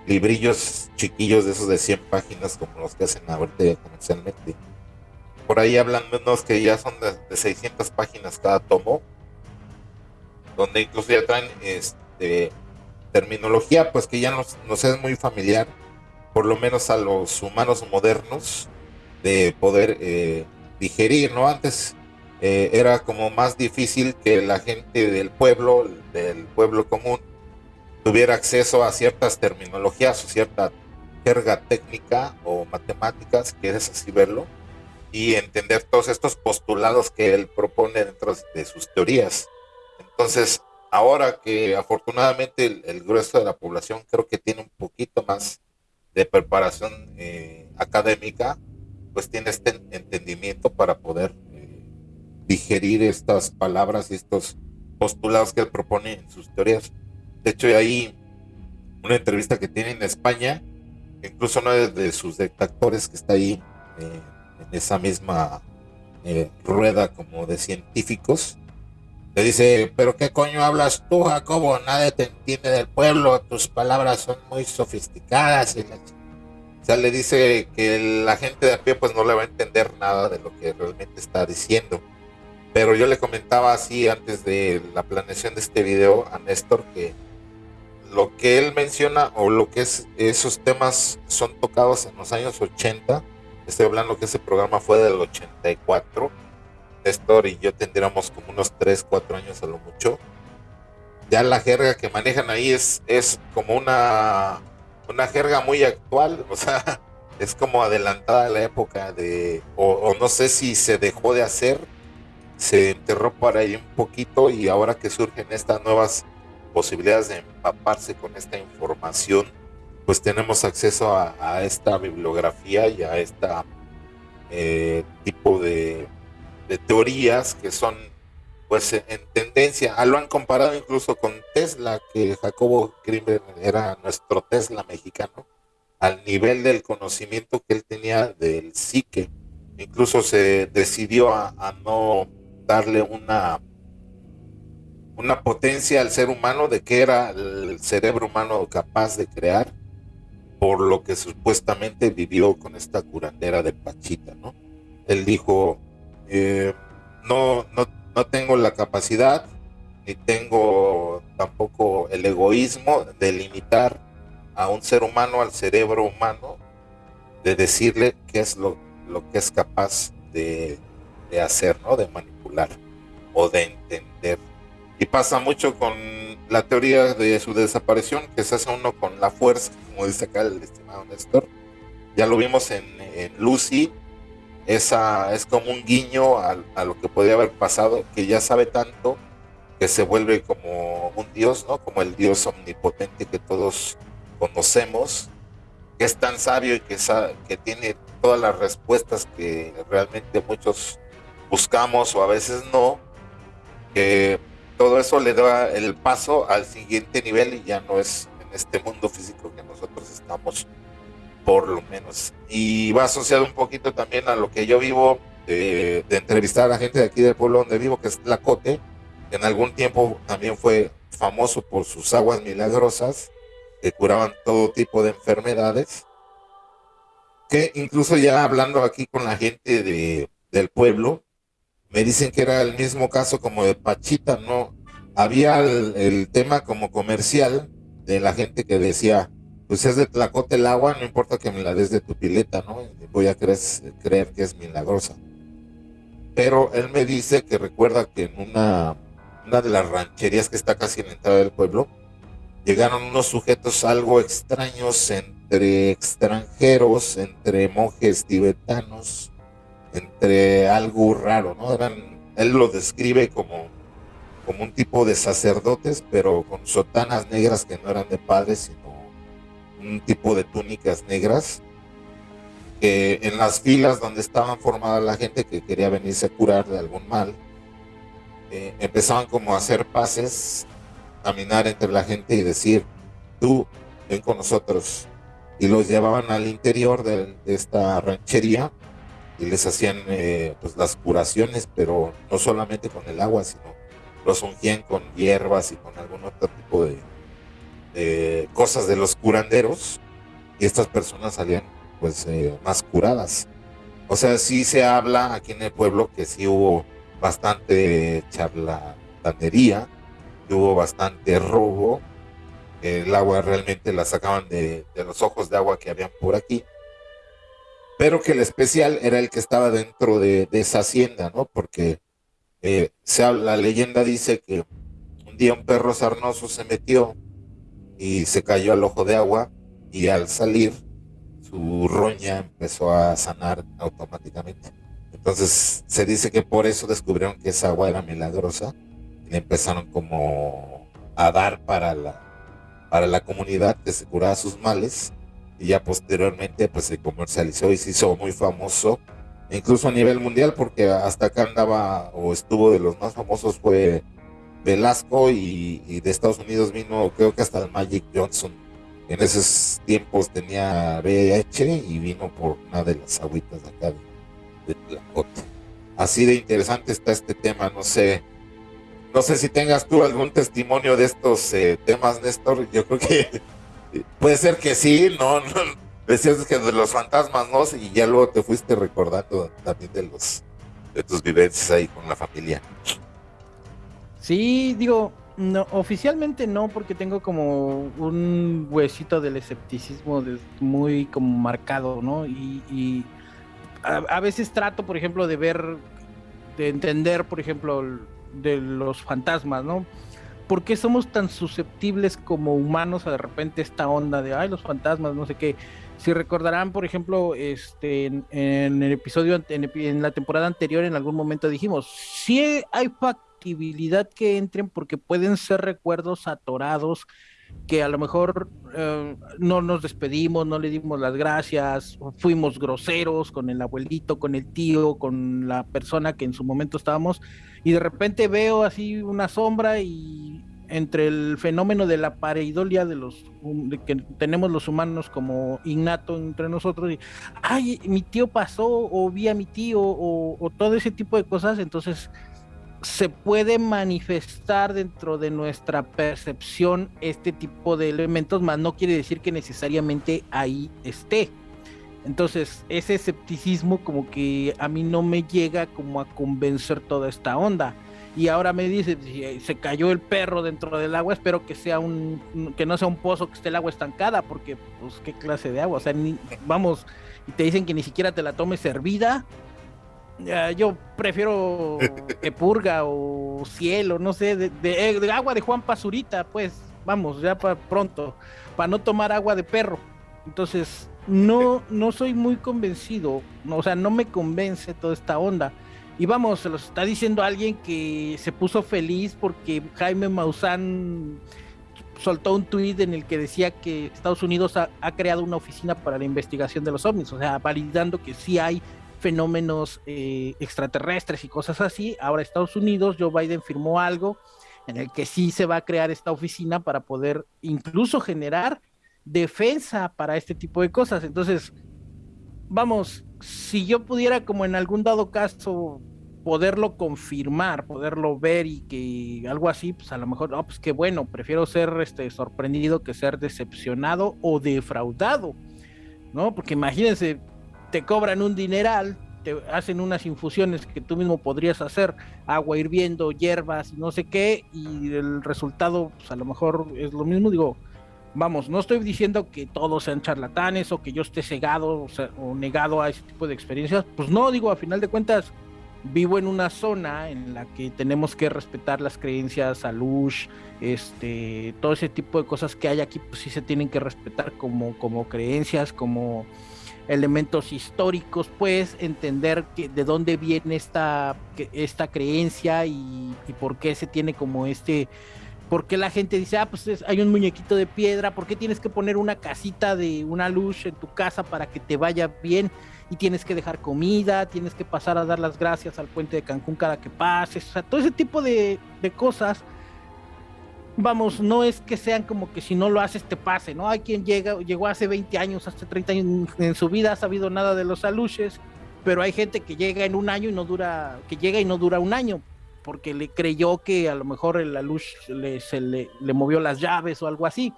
librillos chiquillos de esos de 100 páginas como los que hacen ahorita comercialmente. Por ahí hablan de unos que ya son de, 600 páginas cada tomo, donde incluso ya traen este, terminología pues que ya nos, nos es muy familiar, por lo menos a los humanos modernos de poder eh, digerir, ¿no? Antes eh, era como más difícil que la gente del pueblo, del pueblo común, tuviera acceso a ciertas terminologías o cierta jerga técnica o matemáticas, quieres así verlo, y entender todos estos postulados que él propone dentro de sus teorías. Entonces, ahora que afortunadamente el, grueso de la población creo que tiene un poquito más de preparación eh, académica, pues tiene este entendimiento para poder eh, digerir estas palabras y estos postulados que él propone en sus teorías. De hecho, hay una entrevista que tiene en España, incluso uno de, sus detractores que está ahí eh, en esa misma eh, rueda como de científicos, le dice, pero qué coño hablas tú, Jacobo, nadie te entiende del pueblo, tus palabras son muy sofisticadas y la sea, le dice que la gente de a pie pues no le va a entender nada de lo que realmente está diciendo. Pero yo le comentaba así antes de la planeación de este video a Néstor que lo que él menciona o lo que es esos temas son tocados en los años 80. Estoy hablando que ese programa fue del 84. Néstor y yo tendríamos como unos 3, 4 años a lo mucho. Ya la jerga que manejan ahí es, es como una, una jerga muy actual, o sea, es como adelantada a la época de, o, no sé si se dejó de hacer, se enterró por ahí un poquito y ahora que surgen estas nuevas posibilidades de empaparse con esta información, pues tenemos acceso a, esta bibliografía y a este tipo de, teorías que son pues en tendencia. Ah, lo han comparado incluso con Tesla, que Jacobo Grimberg era nuestro Tesla mexicano, al nivel del conocimiento que él tenía del psique. Incluso se decidió a no darle una una potencia al ser humano de que era el cerebro humano capaz de crear por lo que supuestamente vivió con esta curandera de Pachita, ¿no? Él dijo, eh, no, no, no tengo la capacidad ni tengo tampoco el egoísmo de limitar a un ser humano, al cerebro humano, de decirle qué es lo, que es capaz de, de hacer, ¿no? De manipular o de entender y pasa mucho con la teoría de su desaparición, que se hace uno con la fuerza, como dice acá el estimado Néstor. Ya lo vimos en, Lucy, esa es como un guiño a, lo que podría haber pasado, que ya sabe tanto que se vuelve como un dios, ¿no? Como el dios omnipotente que todos conocemos, que es tan sabio y que, que tiene todas las respuestas que realmente muchos buscamos o a veces no, que todo eso le da el paso al siguiente nivel y ya no es en este mundo físico que nosotros estamos, por lo menos. Y va asociado un poquito también a lo que yo vivo de, entrevistar a la gente de aquí del pueblo donde vivo, que es Tlacote, que en algún tiempo también fue famoso por sus aguas milagrosas, que curaban todo tipo de enfermedades, que incluso ya hablando aquí con la gente de, del pueblo, me dicen que era el mismo caso como de Pachita, ¿no? Había el, tema como comercial de la gente que decía, pues es de Tlacote el agua, no importa que me la des de tu pileta, ¿no? Voy a creer, creer que es milagrosa. Pero él me dice que recuerda que en una, una de las rancherías que está casi en la entrada del pueblo, llegaron unos sujetos algo extraños entre extranjeros, entre monjes tibetanos, entre algo raro, ¿no? Eran, él lo describe como, como un tipo de sacerdotes, pero con sotanas negras que no eran de padres, sino un tipo de túnicas negras, que en las filas donde estaban formada la gente que quería venirse a curar de algún mal, eh, empezaban como a hacer pases, caminar entre la gente y decir, tú, ven con nosotros. Y los llevaban al interior de esta ranchería y les hacían eh, pues las curaciones, pero no solamente con el agua, sino los ungían con hierbas y con algún otro tipo de, cosas de los curanderos y estas personas salían pues eh, más curadas. O sea, sí se habla aquí en el pueblo que sí hubo bastante charlatanería, que hubo bastante robo, el agua realmente la sacaban de, los ojos de agua que habían por aquí pero que el especial era el que estaba dentro de, esa hacienda, ¿no? Porque eh, la leyenda dice que un día un perro sarnoso se metió y se cayó al ojo de agua y al salir su roña empezó a sanar automáticamente. Entonces se dice que por eso descubrieron que esa agua era milagrosa y empezaron como a dar para la, para la comunidad que se curaba sus males y ya posteriormente pues se comercializó y se hizo muy famoso, incluso a nivel mundial, porque hasta acá andaba o estuvo de los más famosos fue Velasco y, de Estados Unidos vino creo que hasta el Magic Johnson. En esos tiempos tenía VIH y vino por una de las agüitas de acá de, de Así de interesante está este tema, no sé. No sé si tengas tú algún testimonio de estos eh, temas, Néstor. Yo creo que Puede ser que sí, no, no, decías que de los fantasmas, ¿no? Y ya luego te fuiste recordando también de los de tus vivencias ahí con la familia. Sí, digo, No, oficialmente no, porque tengo como un huesito del escepticismo muy como marcado, ¿no? Y, a, veces trato, por ejemplo, de ver, de entender, por ejemplo, de los fantasmas, ¿no? ¿Por qué somos tan susceptibles como humanos a de repente esta onda de, ay, los fantasmas, no sé qué? Si recordarán, por ejemplo, este, en, el episodio, en, la temporada anterior, en algún momento dijimos, sí hay factibilidad que entren porque pueden ser recuerdos atorados que a lo mejor eh, no nos despedimos, no le dimos las gracias, fuimos groseros con el abuelito, con el tío, con la persona que en su momento estábamos, y de repente veo así una sombra y entre el fenómeno de la pareidolia de los que tenemos los humanos como innato entre nosotros y ay mi tío pasó o vi a mi tío o todo ese tipo de cosas entonces se puede manifestar dentro de nuestra percepción este tipo de elementos, más no quiere decir que necesariamente ahí esté. Entonces, ese escepticismo como que a mí no me llega como a convencer toda esta onda. Y ahora me dice, se cayó el perro dentro del agua, espero que sea un que no sea un pozo que esté el agua estancada, porque pues qué clase de agua, o sea, vamos, y te dicen que ni siquiera te la tomes hervida, yo prefiero que purga o cielo, no sé, de, de, agua de Juan Pazurita, pues vamos, ya para pronto, para no tomar agua de perro. Entonces, no, no soy muy convencido, o sea, no me convence toda esta onda. Y vamos, se lo está diciendo alguien que se puso feliz porque Jaime Maussan soltó un tuit en el que decía que Estados Unidos ha, ha, creado una oficina para la investigación de los ovnis, o sea, validando que sí hay fenómenos eh, extraterrestres y cosas así. Ahora Estados Unidos, Joe Biden firmó algo en el que sí se va a crear esta oficina para poder incluso generar defensa para este tipo de cosas. Entonces, vamos, si yo pudiera como en algún dado caso poderlo confirmar, poderlo ver y que algo así, pues a lo mejor, no, pues qué bueno, prefiero ser este sorprendido que ser decepcionado o defraudado, ¿no? Porque imagínense, te cobran un dineral, te hacen unas infusiones que tú mismo podrías hacer, agua hirviendo, hierbas, no sé qué, y el resultado, pues a lo mejor es lo mismo, digo, vamos, no estoy diciendo que todos sean charlatanes o que yo esté cegado o, negado a ese tipo de experiencias, pues no, digo, a final de cuentas, vivo en una zona en la que tenemos que respetar las creencias, salud, este, todo ese tipo de cosas que hay aquí, pues sí se tienen que respetar como, como creencias, como elementos históricos, pues entender que, de dónde viene esta, esta creencia y, por qué se tiene como este, por qué la gente dice, ah, pues hay un muñequito de piedra, por qué tienes que poner una casita de una luz en tu casa para que te vaya bien y tienes que dejar comida, tienes que pasar a dar las gracias al puente de Cancún cada que pases, o sea, todo ese tipo de, de cosas vamos, no es que sean como que si no lo haces te pase, ¿no? Hay quien llega, llegó hace 20 años, hace 30 años en su vida, ha sabido nada de los aluches, pero hay gente que llega en un año y no dura, que llega y no dura un año, porque le creyó que a lo mejor el alush le, se le, le movió las llaves o algo así.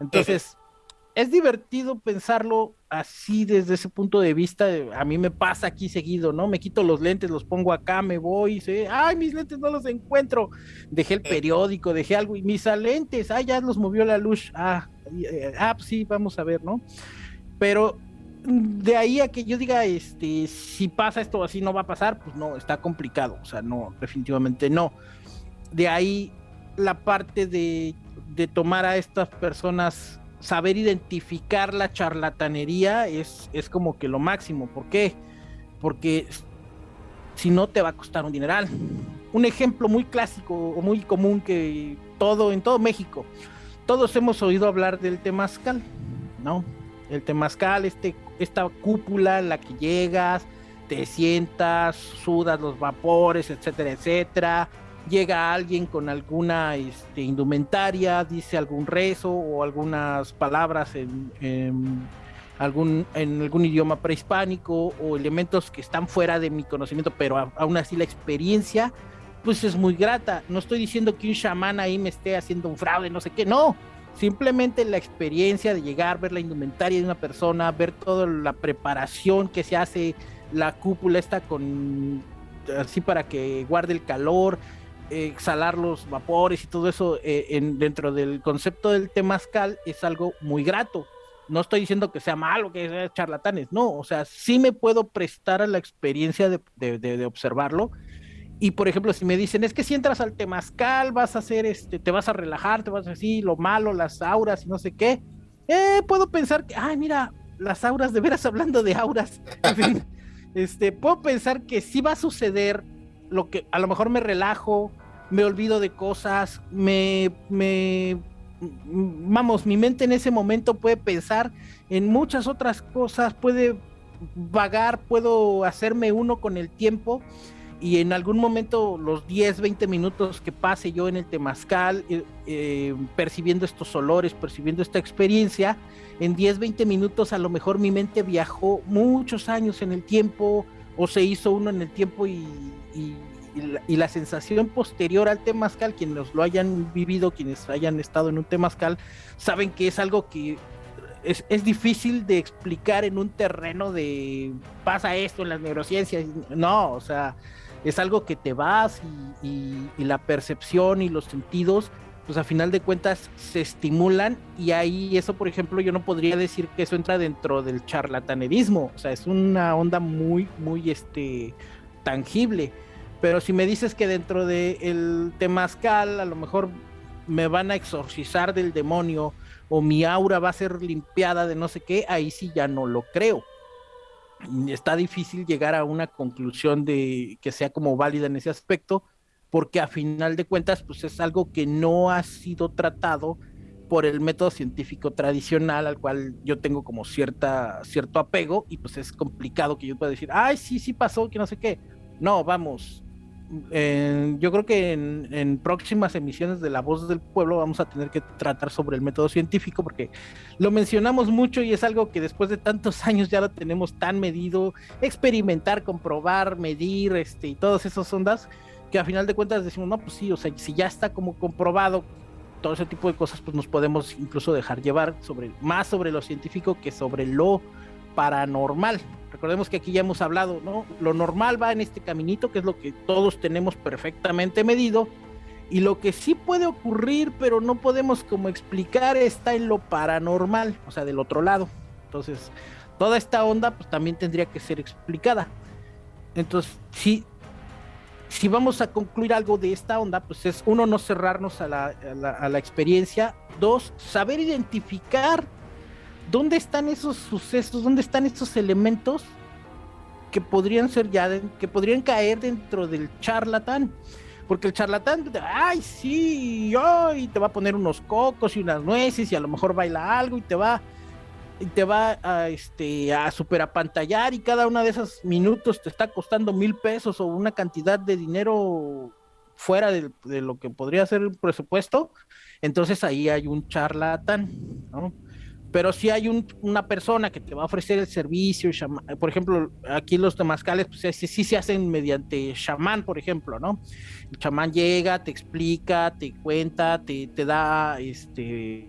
Entonces, es divertido pensarlo así desde ese punto de vista. A mí me pasa aquí seguido, ¿no? Me quito los lentes, los pongo acá, me voy, sé, ay, mis lentes no los encuentro. Dejé el periódico, dejé algo y mis lentes, ah, ya los movió la luz. Ah, eh, ah, pues sí, vamos a ver, ¿no? Pero de ahí a que yo diga, este, si pasa esto así no va a pasar, pues no, está complicado, o sea, no, definitivamente no. De ahí la parte de, de tomar a estas personas saber identificar la charlatanería es, es como que lo máximo. ¿Por qué? Porque si no te va a costar un dineral. Un ejemplo muy clásico o muy común que todo en todo México, todos hemos oído hablar del temazcal, ¿no? El temazcal, este, esta cúpula en la que llegas, te sientas, sudas los vapores, etcétera, etcétera llega alguien con alguna este, indumentaria, dice algún rezo o algunas palabras en, algún, en algún idioma prehispánico o elementos que están fuera de mi conocimiento, pero aún así la experiencia pues es muy grata. No estoy diciendo que un chamán ahí me esté haciendo un fraude, no sé qué, no. Simplemente la experiencia de llegar, ver la indumentaria de una persona, ver toda la preparación que se hace, la cúpula está con así para que guarde el calor, exhalar los vapores y todo eso eh, en, dentro del concepto del temazcal es algo muy grato. No estoy diciendo que sea malo, que sea charlatanes, no, o sea, sí me puedo prestar a la experiencia de, observarlo. Y por ejemplo, si me dicen, es que si entras al temazcal vas a hacer, este, te vas a relajar, te vas a decir lo malo, las auras y no sé qué, eh, puedo pensar que, ay, mira, las auras, de veras hablando de auras, este, puedo pensar que sí va a suceder lo que a lo mejor me relajo, me olvido de cosas, me, vamos, mi mente en ese momento puede pensar en muchas otras cosas, puede vagar, puedo hacerme uno con el tiempo y en algún momento los 10, 20 minutos que pase yo en el temazcal, eh, eh, percibiendo estos olores, percibiendo esta experiencia, en 10, 20 minutos a lo mejor mi mente viajó muchos años en el tiempo o se hizo uno en el tiempo y, y, la, sensación posterior al temazcal, quienes lo hayan vivido, quienes hayan estado en un temazcal, saben que es algo que es, es, difícil de explicar en un terreno de pasa esto en las neurociencias. No, o sea, es algo que te vas y, y, la percepción y los sentidos, pues a final de cuentas se estimulan y ahí eso, por ejemplo, yo no podría decir que eso entra dentro del charlatanerismo, o sea, es una onda muy, muy, este, tangible. Pero si me dices que dentro del el temazcal a lo mejor me van a exorcizar del demonio o mi aura va a ser limpiada de no sé qué, ahí sí ya no lo creo. Está difícil llegar a una conclusión de que sea como válida en ese aspecto, porque a final de cuentas, pues es algo que no ha sido tratado por el método científico tradicional al cual yo tengo como cierta cierto apego y pues es complicado que yo pueda decir, ay, sí, sí pasó, que no sé qué. No, vamos, yo creo que en, próximas emisiones de La Voz del Pueblo vamos a tener que tratar sobre el método científico porque lo mencionamos mucho y es algo que después de tantos años ya lo tenemos tan medido, experimentar, comprobar, medir, este, y todas esas ondas, que a final de cuentas decimos, no, pues sí, o sea, si ya está como comprobado todo ese tipo de cosas, pues nos podemos incluso dejar llevar sobre más sobre lo científico que sobre lo paranormal. Recordemos que aquí ya hemos hablado, ¿no? Lo normal va en este caminito, que es lo que todos tenemos perfectamente medido, y lo que sí puede ocurrir, pero no podemos como explicar, está en lo paranormal, o sea, del otro lado. Entonces, toda esta onda, pues también tendría que ser explicada. Entonces, si, si vamos a concluir algo de esta onda, pues es uno, no cerrarnos a la, a la experiencia, dos, saber identificar ¿dónde están esos sucesos? ¿Dónde están estos elementos que podrían ser ya, que podrían caer dentro del charlatán? Porque el charlatán, ay, sí, y te va a poner unos cocos y unas nueces y a lo mejor baila algo y te va y te va a este a super apantallar y cada una de esos minutos te está costando mil pesos o una cantidad de dinero fuera de, de lo que podría ser el presupuesto, entonces ahí hay un charlatán, ¿no? Pero si hay una persona que te va a ofrecer el servicio, por ejemplo, aquí los temazcales, pues sí, se hacen mediante chamán, por ejemplo, ¿no? El chamán llega, te explica, te cuenta, te, da este,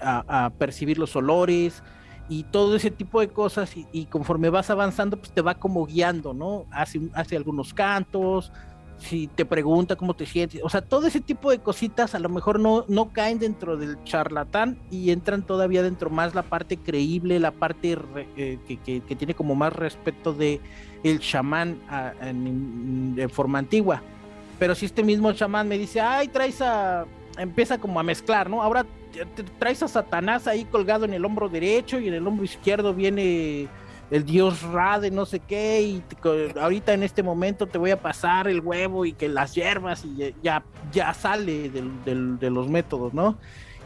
a, percibir los olores y todo ese tipo de cosas y, conforme vas avanzando, pues te va como guiando, ¿no? Hace, hace algunos cantos, si te pregunta cómo te sientes, o sea, todo ese tipo de cositas a lo mejor no, no caen dentro del charlatán y entran todavía dentro más la parte creíble, la parte eh, que, tiene como más respeto de el chamán en, forma antigua. Pero si este mismo chamán me dice, ay, traes a, empieza como a mezclar, ¿no? Ahora traes a Satanás ahí colgado en el hombro derecho y en el hombro izquierdo viene el dios Ra de no sé qué, y ahorita en este momento te voy a pasar el huevo y que las hierbas y ya, ya sale de los métodos, ¿no?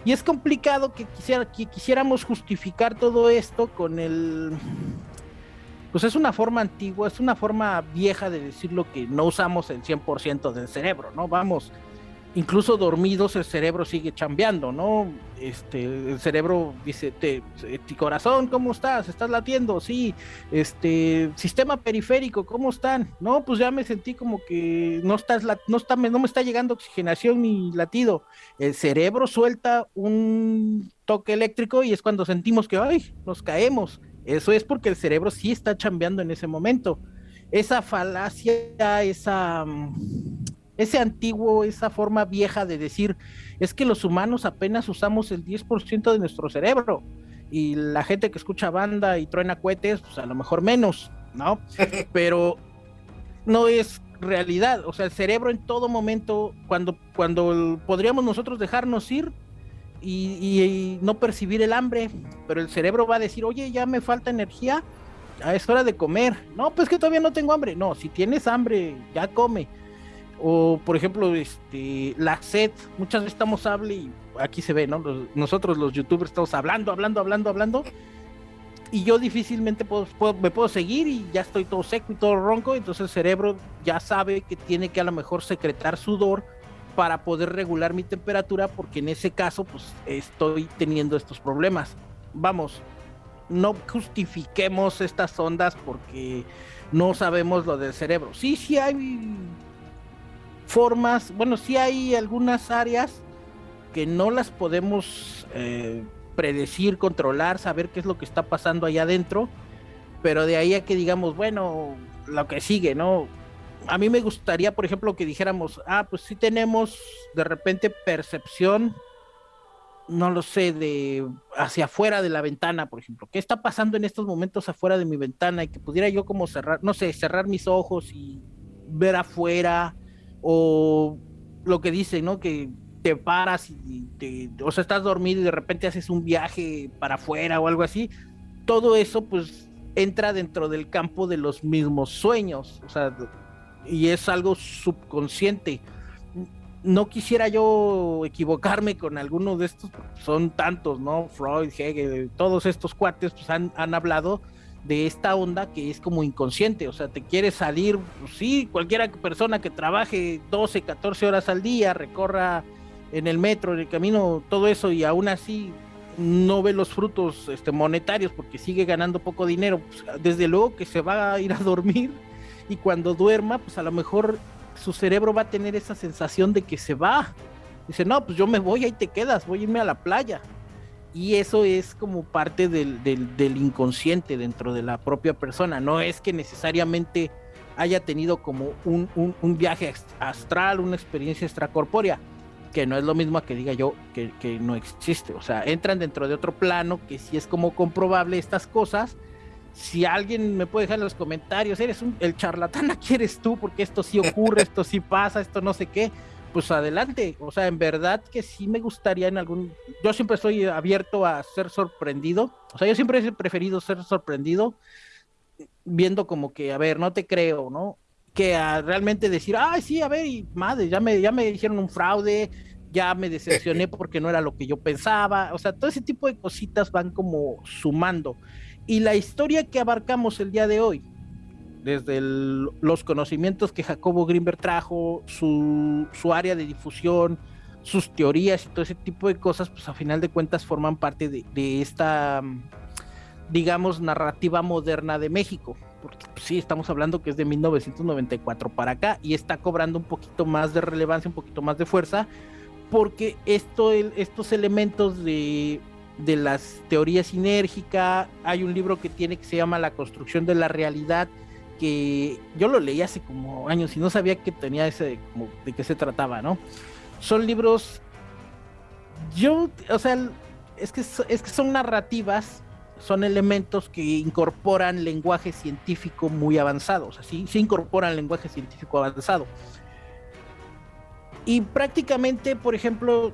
Y es complicado que, quisiera, que quisiéramos justificar todo esto con el... Pues es una forma antigua, es una forma vieja de decir lo que no usamos el 100% del cerebro, ¿no? Vamos, incluso dormidos el cerebro sigue chambeando, ¿no? Este, el cerebro dice, te, ti corazón, ¿cómo estás? ¿Estás latiendo? Sí, este, sistema periférico, ¿cómo están? No, pues ya me sentí como que no estás, no está, no me está llegando oxigenación ni latido. El cerebro suelta un toque eléctrico y es cuando sentimos que, ay, nos caemos. Eso es porque el cerebro sí está chambeando en ese momento. Esa falacia, esa ese antiguo, esa forma vieja de decir, es que los humanos apenas usamos el 10% de nuestro cerebro y la gente que escucha banda y truena cohetes, pues a lo mejor menos, ¿no? Pero no es realidad, o sea, el cerebro en todo momento, cuando, cuando podríamos nosotros dejarnos ir y, no percibir el hambre, pero el cerebro va a decir, oye, ya me falta energía, ya es hora de comer. No, pues que todavía no tengo hambre. No, si tienes hambre, ya come. O, por ejemplo, este, la sed. Muchas veces estamos hablando y aquí se ve, ¿no? nosotros los youtubers estamos hablando, hablando, hablando, hablando y yo difícilmente puedo, me puedo seguir y ya estoy todo seco y todo ronco, entonces el cerebro ya sabe que tiene que a lo mejor secretar sudor para poder regular mi temperatura porque en ese caso pues estoy teniendo estos problemas. Vamos, no justifiquemos estas ondas porque no sabemos lo del cerebro. Sí, sí hay formas, bueno, sí hay algunas áreas que no las podemos eh, predecir, controlar, saber qué es lo que está pasando allá adentro, pero de ahí a que digamos, bueno, lo que sigue, ¿no? A mí me gustaría, por ejemplo, que dijéramos, ah, pues sí tenemos de repente percepción, no lo sé, de hacia afuera de la ventana, por ejemplo. ¿Qué está pasando en estos momentos afuera de mi ventana? Y que pudiera yo como cerrar, no sé, cerrar mis ojos y ver afuera, o lo que dice, ¿no? Que te paras y te, o sea, estás dormido y de repente haces un viaje para afuera o algo así, todo eso pues entra dentro del campo de los mismos sueños, o sea, y es algo subconsciente. No quisiera yo equivocarme con alguno de estos, son tantos, ¿no? Freud, Hegel, todos estos cuates pues han hablado de esta onda que es como inconsciente, o sea, te quieres salir, pues sí, cualquiera persona que trabaje 12, 14 horas al día, recorra en el metro, en el camino, todo eso, y aún así no ve los frutos este, monetarios porque sigue ganando poco dinero, pues, desde luego que se va a ir a dormir y cuando duerma, pues a lo mejor su cerebro va a tener esa sensación de que se va. Dice, no, pues yo me voy, ahí te quedas, voy a irme a la playa. Y eso es como parte del, del inconsciente dentro de la propia persona. No es que necesariamente haya tenido como un, un, un viaje astral, una experiencia extracorpórea que no es lo mismo que diga yo que, no existe. O sea, entran dentro de otro plano que si es como comprobable estas cosas. Si alguien me puede dejar en los comentarios, eres un, el charlatán, aquí eres tú, porque esto sí ocurre, esto sí pasa, esto no sé qué, pues adelante. O sea, en verdad que sí me gustaría en algún. Yo siempre estoy abierto a ser sorprendido. O sea, yo siempre he preferido ser sorprendido, viendo como que, a ver, no te creo, ¿no? que a realmente decir, ay, sí, a ver, y madre, ya me, ya me dijeron un fraude, ya me decepcioné porque no era lo que yo pensaba, o sea, todo ese tipo de cositas van como sumando. Y la historia que abarcamos el día de hoy, desde los conocimientos que Jacobo Grimberg trajo, su, su, área de difusión, sus teorías y todo ese tipo de cosas, pues a final de cuentas forman parte de, de esta, digamos, narrativa moderna de México. Porque pues, sí, estamos hablando que es de 1994 para acá y está cobrando un poquito más de relevancia, un poquito más de fuerza, porque esto, estos elementos de, de las teorías sinérgica, hay un libro que tiene que se llama La construcción de la realidad, que yo lo leí hace como años y no sabía que tenía ese, de qué se trataba, ¿no? Son libros, yo, o sea, es que, es que son narrativas son elementos que incorporan lenguaje científico muy avanzado, o sea, sí, incorporan lenguaje científico avanzado. Y prácticamente, por ejemplo,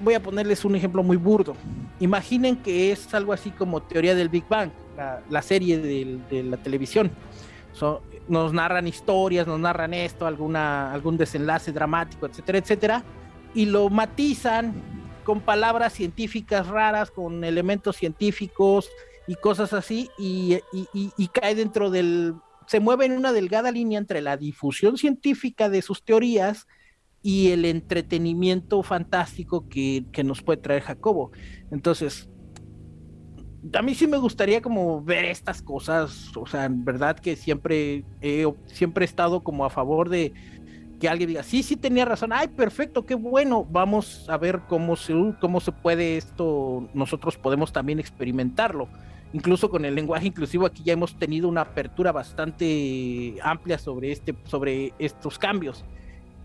voy a ponerles un ejemplo muy burdo. Imaginen que es algo así como teoría del Big Bang, la, serie de, la televisión. Nos narran historias, nos narran esto, alguna, algún desenlace dramático, etcétera, etcétera, y lo matizan con palabras científicas raras, con elementos científicos, y cosas así, y, cae dentro del, se mueve en una delgada línea entre la difusión científica de sus teorías y el entretenimiento fantástico que, nos puede traer Jacobo. Entonces, a mí sí me gustaría como ver estas cosas, o sea, en verdad que siempre he, siempre estado como a favor de que alguien diga, sí, sí tenía razón, ay, perfecto, qué bueno, vamos a ver cómo se, cómo se puede esto, nosotros podemos también experimentarlo incluso con el lenguaje inclusivo aquí ya hemos tenido una apertura bastante amplia sobre este sobre estos cambios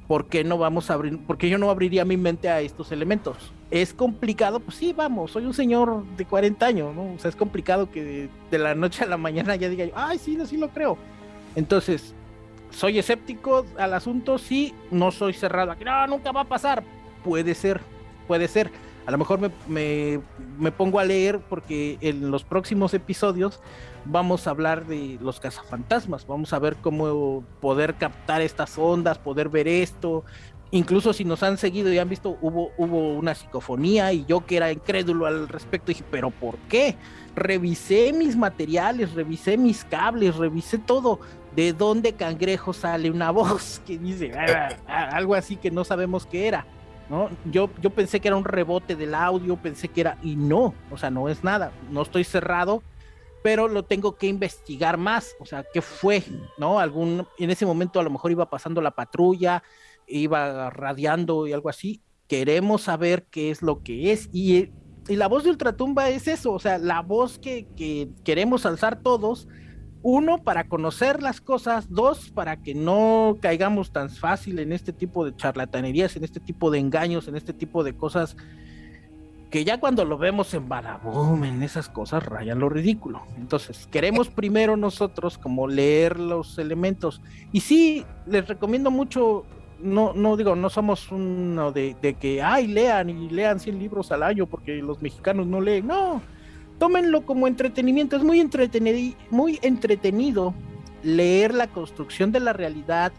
¿por qué no vamos a abrir, por qué yo no abriría mi mente a estos elementos? ¿Es complicado? Pues sí, vamos, soy un señor de 40 años, ¿no? O sea, es complicado que de, la noche a la mañana ya diga yo, ay, sí, sí lo creo. Entonces, soy escéptico al asunto, sí, no soy cerrado aquí, no, nunca va a pasar. Puede ser, puede ser. A lo mejor me, me, pongo a leer porque en los próximos episodios vamos a hablar de los cazafantasmas, vamos a ver cómo poder captar estas ondas, poder ver esto. Incluso si nos han seguido y han visto, hubo, hubo una psicofonía y yo que era incrédulo al respecto dije, pero ¿por qué? Revisé mis materiales, revisé mis cables, revisé todo. ¿De dónde cangrejo sale una voz que dice ah, ah, algo así que no sabemos qué era? ¿no? Yo, yo pensé que era un rebote del audio, pensé que era, y no, o sea, no es nada, no estoy cerrado, pero lo tengo que investigar más, o sea, ¿qué fue? ¿No? Algún, en ese momento a lo mejor iba pasando la patrulla, iba radiando y algo así, queremos saber qué es lo que es, y, y la voz de Ultratumba es eso, o sea, la voz que, que queremos alzar todos, uno, para conocer las cosas, dos, para que no caigamos tan fácil en este tipo de charlatanerías, en este tipo de engaños, en este tipo de cosas que ya cuando lo vemos en Badaboom, en esas cosas, rayan lo ridículo. Entonces, queremos primero nosotros como leer los elementos. Y sí, les recomiendo mucho, no, no digo, no somos uno de, de que, ay, lean y lean 100 libros al año porque los mexicanos no leen. No, tómenlo como entretenimiento, es muy entretenido, muy entretenido leer la construcción de la realidad.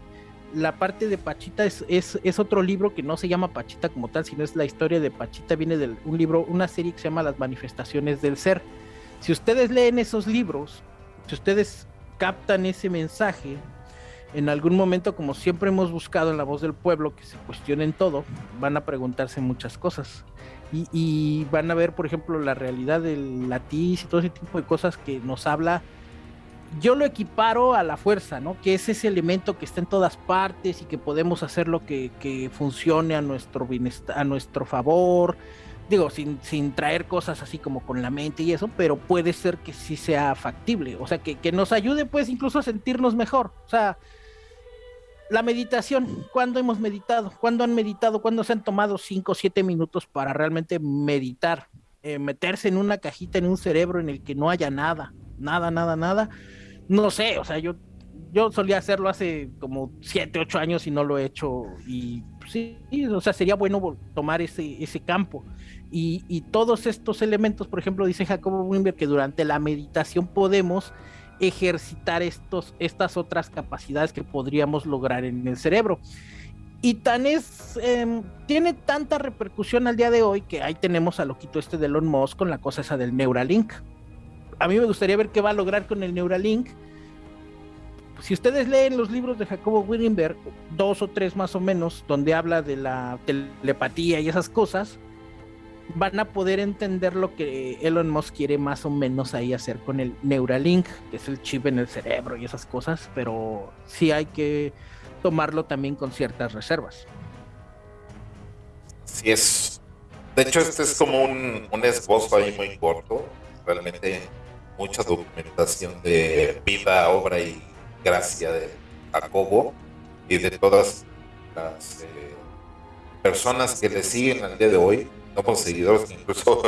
La parte de Pachita es, es, otro libro que no se llama Pachita como tal, sino es la historia de Pachita, viene de un libro, una serie que se llama Las manifestaciones del ser. Si ustedes leen esos libros, si ustedes captan ese mensaje, en algún momento, como siempre hemos buscado en la voz del pueblo, que se cuestionen todo, van a preguntarse muchas cosas y, van a ver, por ejemplo, la realidad del latiz y todo ese tipo de cosas que nos habla. Yo lo equiparo a la fuerza, ¿no? Que es ese elemento que está en todas partes y que podemos hacerlo que, que funcione a nuestro bienestar, a nuestro favor. Digo, sin, sin traer cosas así como con la mente y eso, pero puede ser que sí sea factible. O sea, que, que nos ayude, pues, incluso a sentirnos mejor. O sea, la meditación, ¿cuándo hemos meditado? ¿Cuándo han meditado? ¿Cuándo se han tomado 5 o 7 minutos para realmente meditar? Eh, meterse en una cajita en un cerebro en el que no haya nada, nada, nada, nada. No sé, o sea, yo, yo solía hacerlo hace como 7, 8 años y no lo he hecho. Y sí, o sea, sería bueno tomar ese, ese campo. Y, y todos estos elementos, por ejemplo, dice Jacobo Wimber que durante la meditación podemos ejercitar estos, estas otras capacidades que podríamos lograr en el cerebro. Y tan es, em, tiene tanta repercusión al día de hoy que ahí tenemos a loquito este de Elon Musk con la cosa esa del Neuralink. A mí me gustaría ver qué va a lograr con el Neuralink. Si ustedes leen los libros de Jacobo Wittenberg, dos o tres más o menos, donde habla de la telepatía y esas cosas, van a poder entender lo que Elon Musk quiere más o menos ahí hacer con el Neuralink, que es el chip en el cerebro y esas cosas, pero sí hay que tomarlo también con ciertas reservas. Sí es. De hecho, este es como un, un esbozo ahí muy corto. Realmente mucha documentación de vida, obra y gracia de Jacobo y de todas las eh, personas que le siguen al día de hoy somos seguidores, incluso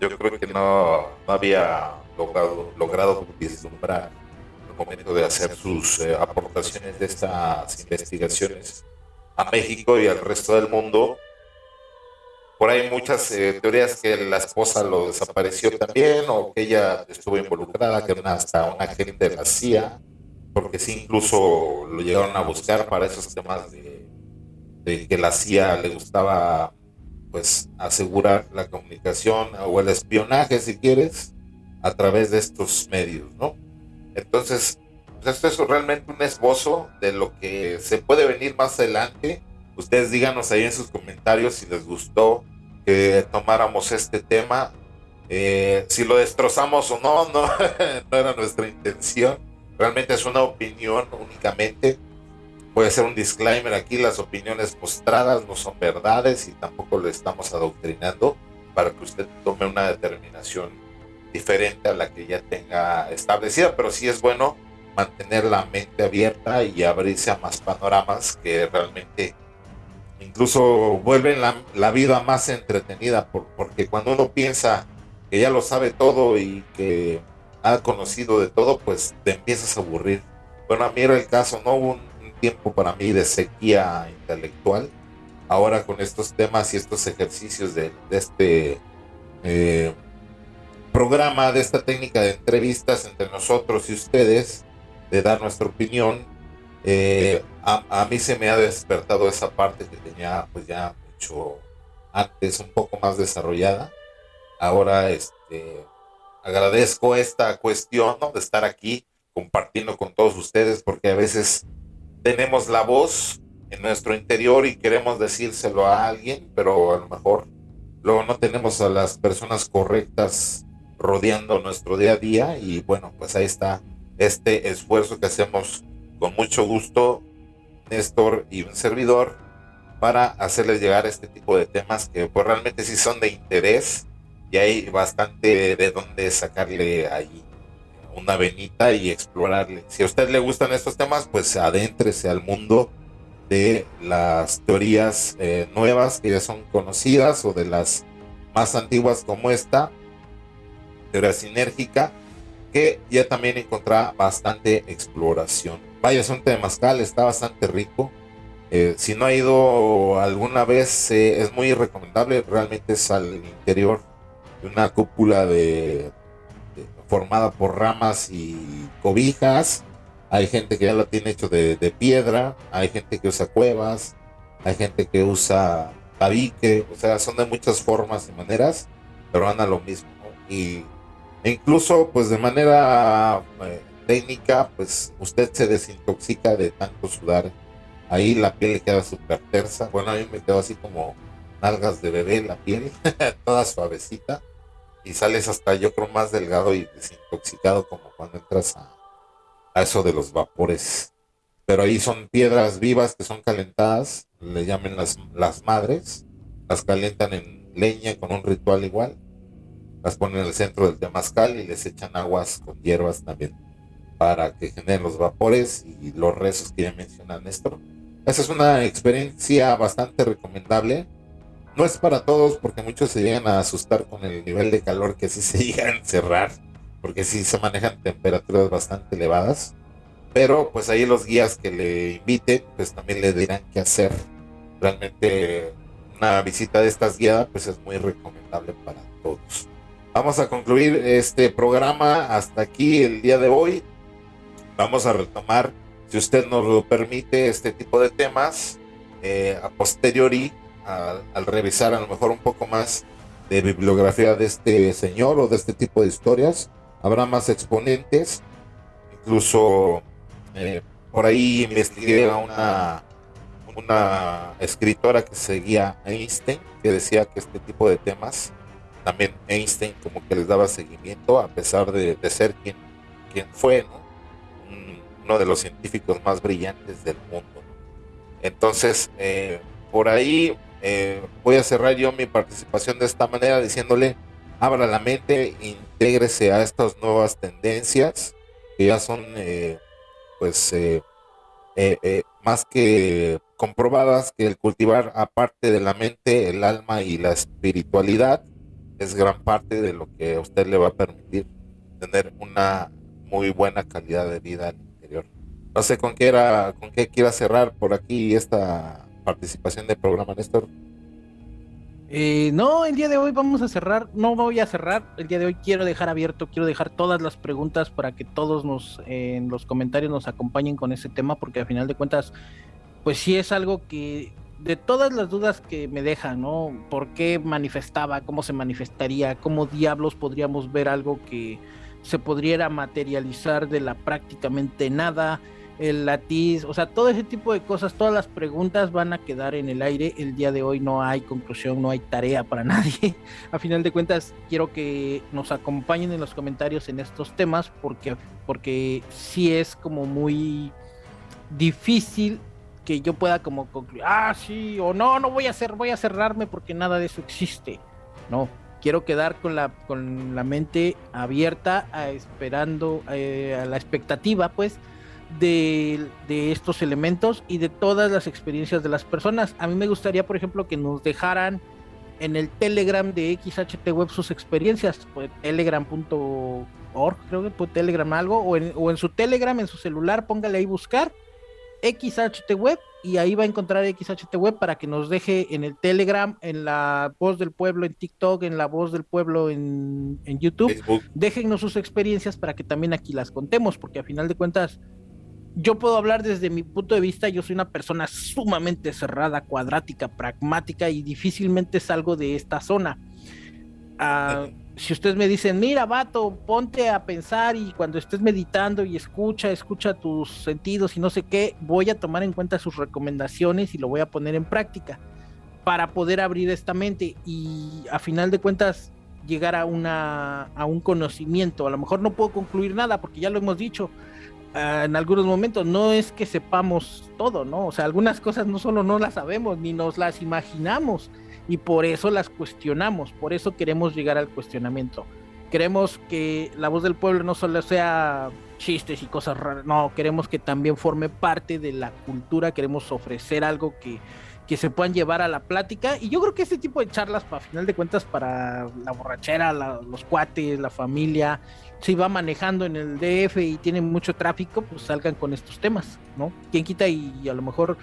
yo creo que no, había logrado, logrado vislumbrar el momento de hacer sus eh, aportaciones de estas investigaciones a México y al resto del mundo. Por ahí muchas eh, teorías que la esposa lo desapareció también o que ella estuvo involucrada, que era hasta una agente de la CIA, porque sí incluso lo llegaron a buscar para esos temas de, que la CIA le gustaba pues asegurar la comunicación o el espionaje si quieres a través de estos medios, ¿no? Entonces, pues esto es realmente un esbozo de lo que se puede venir más adelante. Ustedes díganos ahí en sus comentarios si les gustó que tomáramos este tema. Eh, si lo destrozamos o no, no, era nuestra intención. Realmente es una opinión únicamente Voy a hacer un disclaimer aquí, las opiniones mostradas no son verdades y tampoco le estamos adoctrinando para que usted tome una determinación diferente a la que ya tenga establecida, pero sí es bueno mantener la mente abierta y abrirse a más panoramas que realmente incluso vuelven la, vida más entretenida, porque cuando uno piensa que ya lo sabe todo y que ha conocido de todo, pues te empiezas a aburrir. Bueno, a mí era el caso, no hubo un, tiempo para mí de sequía intelectual. Ahora con estos temas y estos ejercicios de, este eh, programa, de esta técnica de entrevistas entre nosotros y ustedes, de dar nuestra opinión, eh, a, mí se me ha despertado esa parte que tenía pues ya mucho antes, un poco más desarrollada. Ahora este, agradezco esta cuestión de estar aquí compartiendo con todos ustedes porque a veces tenemos la voz en nuestro interior y queremos decírselo a alguien, pero a lo mejor luego no tenemos a las personas correctas rodeando nuestro día a día. Y bueno, pues ahí está este esfuerzo que hacemos con mucho gusto, Néstor y un servidor, para hacerles llegar este tipo de temas que pues realmente sí son de interés y hay bastante de dónde sacarle ahí una venita y explorarle. Si a usted le gustan estos temas, pues adéntrese al mundo de las teorías eh, nuevas que ya son conocidas o de las más antiguas como esta, teoría sinérgica, que ya también encontrará bastante exploración. Vaya, es un temazcal, está bastante rico. Eh, si no ha ido alguna vez, eh, es muy recomendable. Realmente es al interior de una cúpula de, formada por ramas y cobijas. Hay gente que ya lo tiene hecho de, piedra, hay gente que usa cuevas, hay gente que usa tabique, o sea, son de muchas formas y maneras, pero van a lo mismo. Y e incluso, pues de manera eh, técnica, pues usted se desintoxica de tanto sudar. Ahí la piel le queda súper tersa. Bueno, a me quedó así como nalgas de bebé la piel, toda suavecita. Y sales hasta yo creo más delgado y desintoxicado como cuando entras a, a eso de los vapores. Pero ahí son piedras vivas que son calentadas, le llaman las, las madres, las calientan en leña con un ritual igual las ponen en el centro del temazcal y les echan aguas con hierbas también para que generen los vapores y los rezos que ya menciona Néstor. Esa es una experiencia bastante recomendable. No es para todos porque muchos se llegan a asustar con el nivel de calor que sí se llega a encerrar, porque sí se manejan temperaturas bastante elevadas. Pero pues ahí los guías que le inviten, pues también le dirán qué hacer. Realmente una visita de estas guiadas pues es muy recomendable para todos. Vamos a concluir este programa hasta aquí el día de hoy. Vamos a retomar, si usted nos lo permite, este tipo de temas eh, a posteriori, al, revisar a lo mejor un poco más de bibliografía de este señor o de este tipo de historias. Habrá más exponentes, incluso eh, por ahí investigué a una, escritora que seguía a Einstein, que decía que este tipo de temas también Einstein como que les daba seguimiento a pesar de, ser quien, quien fue, uno de los científicos más brillantes del mundo. Entonces, eh, por ahí eh, voy a cerrar yo mi participación de esta manera diciéndole, abra la mente, intégrese a estas nuevas tendencias que ya son, eh, pues, más que comprobadas que el cultivar aparte de la mente, el alma y la espiritualidad, es gran parte de lo que a usted le va a permitir tener una muy buena calidad de vida. No sé con qué era, con qué quiera cerrar por aquí esta participación del programa, Néstor. Eh, no, el día de hoy vamos a cerrar, no voy a cerrar, el día de hoy quiero dejar abierto, quiero dejar todas las preguntas para que todos nos en los comentarios nos acompañen con ese tema, porque al final de cuentas, pues sí es algo que de todas las dudas que me dejan, ¿no? ¿Por qué manifestaba? ¿Cómo se manifestaría? ¿Cómo diablos podríamos ver algo que se podría materializar de la prácticamente nada? El latiz, o sea, todo ese tipo de cosas, todas las preguntas van a quedar en el aire. El día de hoy no hay conclusión, no hay tarea para nadie. A final de cuentas, quiero que nos acompañen en los comentarios en estos temas porque, porque sí es como muy difícil que yo pueda como concluir, ah, sí, o no, no voy a hacer, voy a cerrarme porque nada de eso existe. No, quiero quedar con la, con la mente abierta, a esperando, eh, a la expectativa, pues, de, de, estos elementos y de todas las experiencias de las personas. A mí me gustaría, por ejemplo, que nos dejaran en el Telegram de XHT Web sus experiencias, pues, telegram.org, creo que por Telegram algo, o en, o en su Telegram, en su celular, póngale ahí buscar XHT Web y ahí va a encontrar XHT Web para que nos deje en el Telegram, en la voz del pueblo en TikTok, en la voz del pueblo en, en YouTube. Déjennos sus experiencias para que también aquí las contemos, porque a final de cuentas yo puedo hablar desde mi punto de vista, yo soy una persona sumamente cerrada, cuadrática, pragmática y difícilmente salgo de esta zona. Ah, si ustedes me dicen, mira, vato, ponte a pensar y cuando estés meditando y escucha, escucha tus sentidos y no sé qué, voy a tomar en cuenta sus recomendaciones y lo voy a poner en práctica para poder abrir esta mente y a final de cuentas llegar a, una, a un conocimiento. A lo mejor no puedo concluir nada porque ya lo hemos dicho, Ah, en algunos momentos no es que sepamos todo, ¿no? O sea, algunas cosas no solo no las sabemos, ni nos las imaginamos, y por eso las cuestionamos, por eso queremos llegar al cuestionamiento. Queremos que la voz del pueblo no solo sea chistes y cosas raras, no, queremos que también forme parte de la cultura, queremos ofrecer algo que, que se puedan llevar a la plática. Y yo creo que este tipo de charlas, para final de cuentas, para la borrachera, los cuates, la familia, si va manejando en el DF y tiene mucho tráfico, pues salgan con estos temas, ¿no? Quien quita y, a lo mejor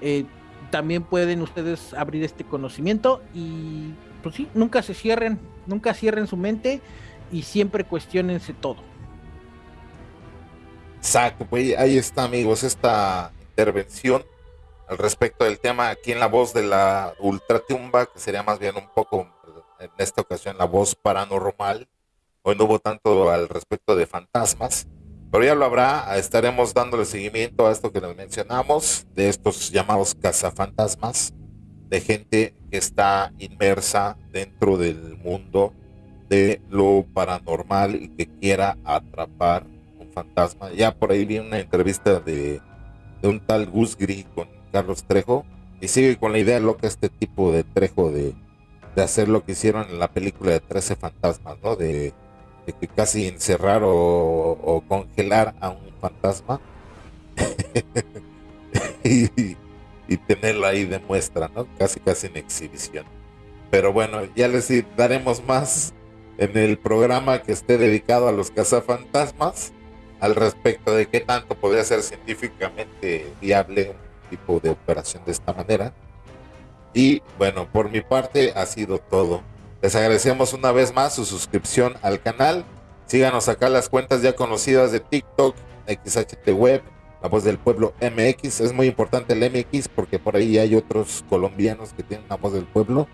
eh, también pueden ustedes abrir este conocimiento y pues sí, nunca se cierren, nunca cierren su mente y siempre cuestionense todo. Exacto, pues ahí está amigos, esta intervención al respecto del tema aquí en la voz de la ultratumba, que sería más bien un poco en esta ocasión la voz paranormal Hoy no hubo tanto al respecto de fantasmas, pero ya lo habrá. Estaremos dándole seguimiento a esto que nos mencionamos, de estos llamados cazafantasmas, de gente que está inmersa dentro del mundo de lo paranormal y que quiera atrapar un fantasma. Ya por ahí vi una entrevista de, un tal Gus Gris con Carlos Trejo y sigue con la idea loca este tipo de Trejo de, de hacer lo que hicieron en la película de 13 fantasmas, ¿no? De de que casi encerrar o, congelar a un fantasma y, tenerlo ahí de muestra, ¿no? Casi casi en exhibición. Pero bueno, ya les daremos más en el programa que esté dedicado a los cazafantasmas al respecto de qué tanto podría ser científicamente viable un tipo de operación de esta manera. Y bueno, por mi parte ha sido todo. Les agradecemos una vez más su suscripción al canal. Síganos acá las cuentas ya conocidas de TikTok, XHT Web, La Voz del Pueblo MX. Es muy importante el MX porque por ahí hay otros colombianos que tienen La Voz del Pueblo.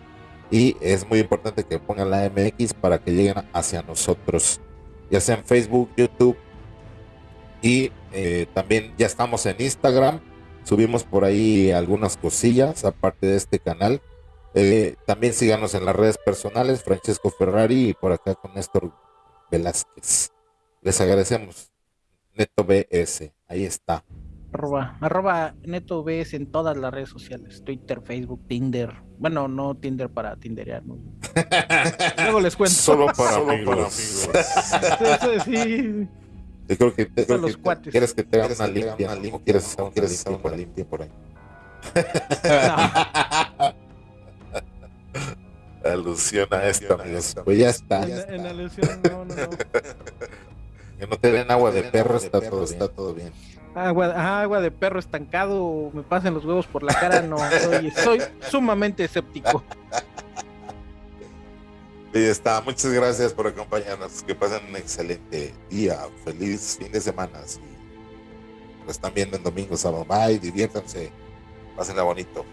Y es muy importante que pongan la MX para que lleguen hacia nosotros. Ya sea en Facebook, YouTube. Y eh, también ya estamos en Instagram. Subimos por ahí algunas cosillas aparte de este canal. Eh, también síganos en las redes personales, Francesco Ferrari y por acá con Néstor Velázquez. Les agradecemos. Neto BS, ahí está. Arroba, arroba Neto BS en todas las redes sociales, Twitter, Facebook, Tinder. Bueno, no Tinder para Tinderear. Luego les cuento. Solo para amigos. sí. Yo creo que, creo los que quieres que te haga una limpia, quieres, quieres una limpia por ahí. alusión a esto, amigos. Pues ya está. En, alusión, no, no, no. que no te den agua de perro, está, todo, bien. está todo bien. Agua, agua de perro estancado, me pasen los huevos por la cara, no. Soy, soy sumamente escéptico. Y está, muchas gracias por acompañarnos. Que pasen un excelente día, feliz fin de semana. Si lo están viendo en domingo, sábado, bye, diviértanse, pásenla bonito.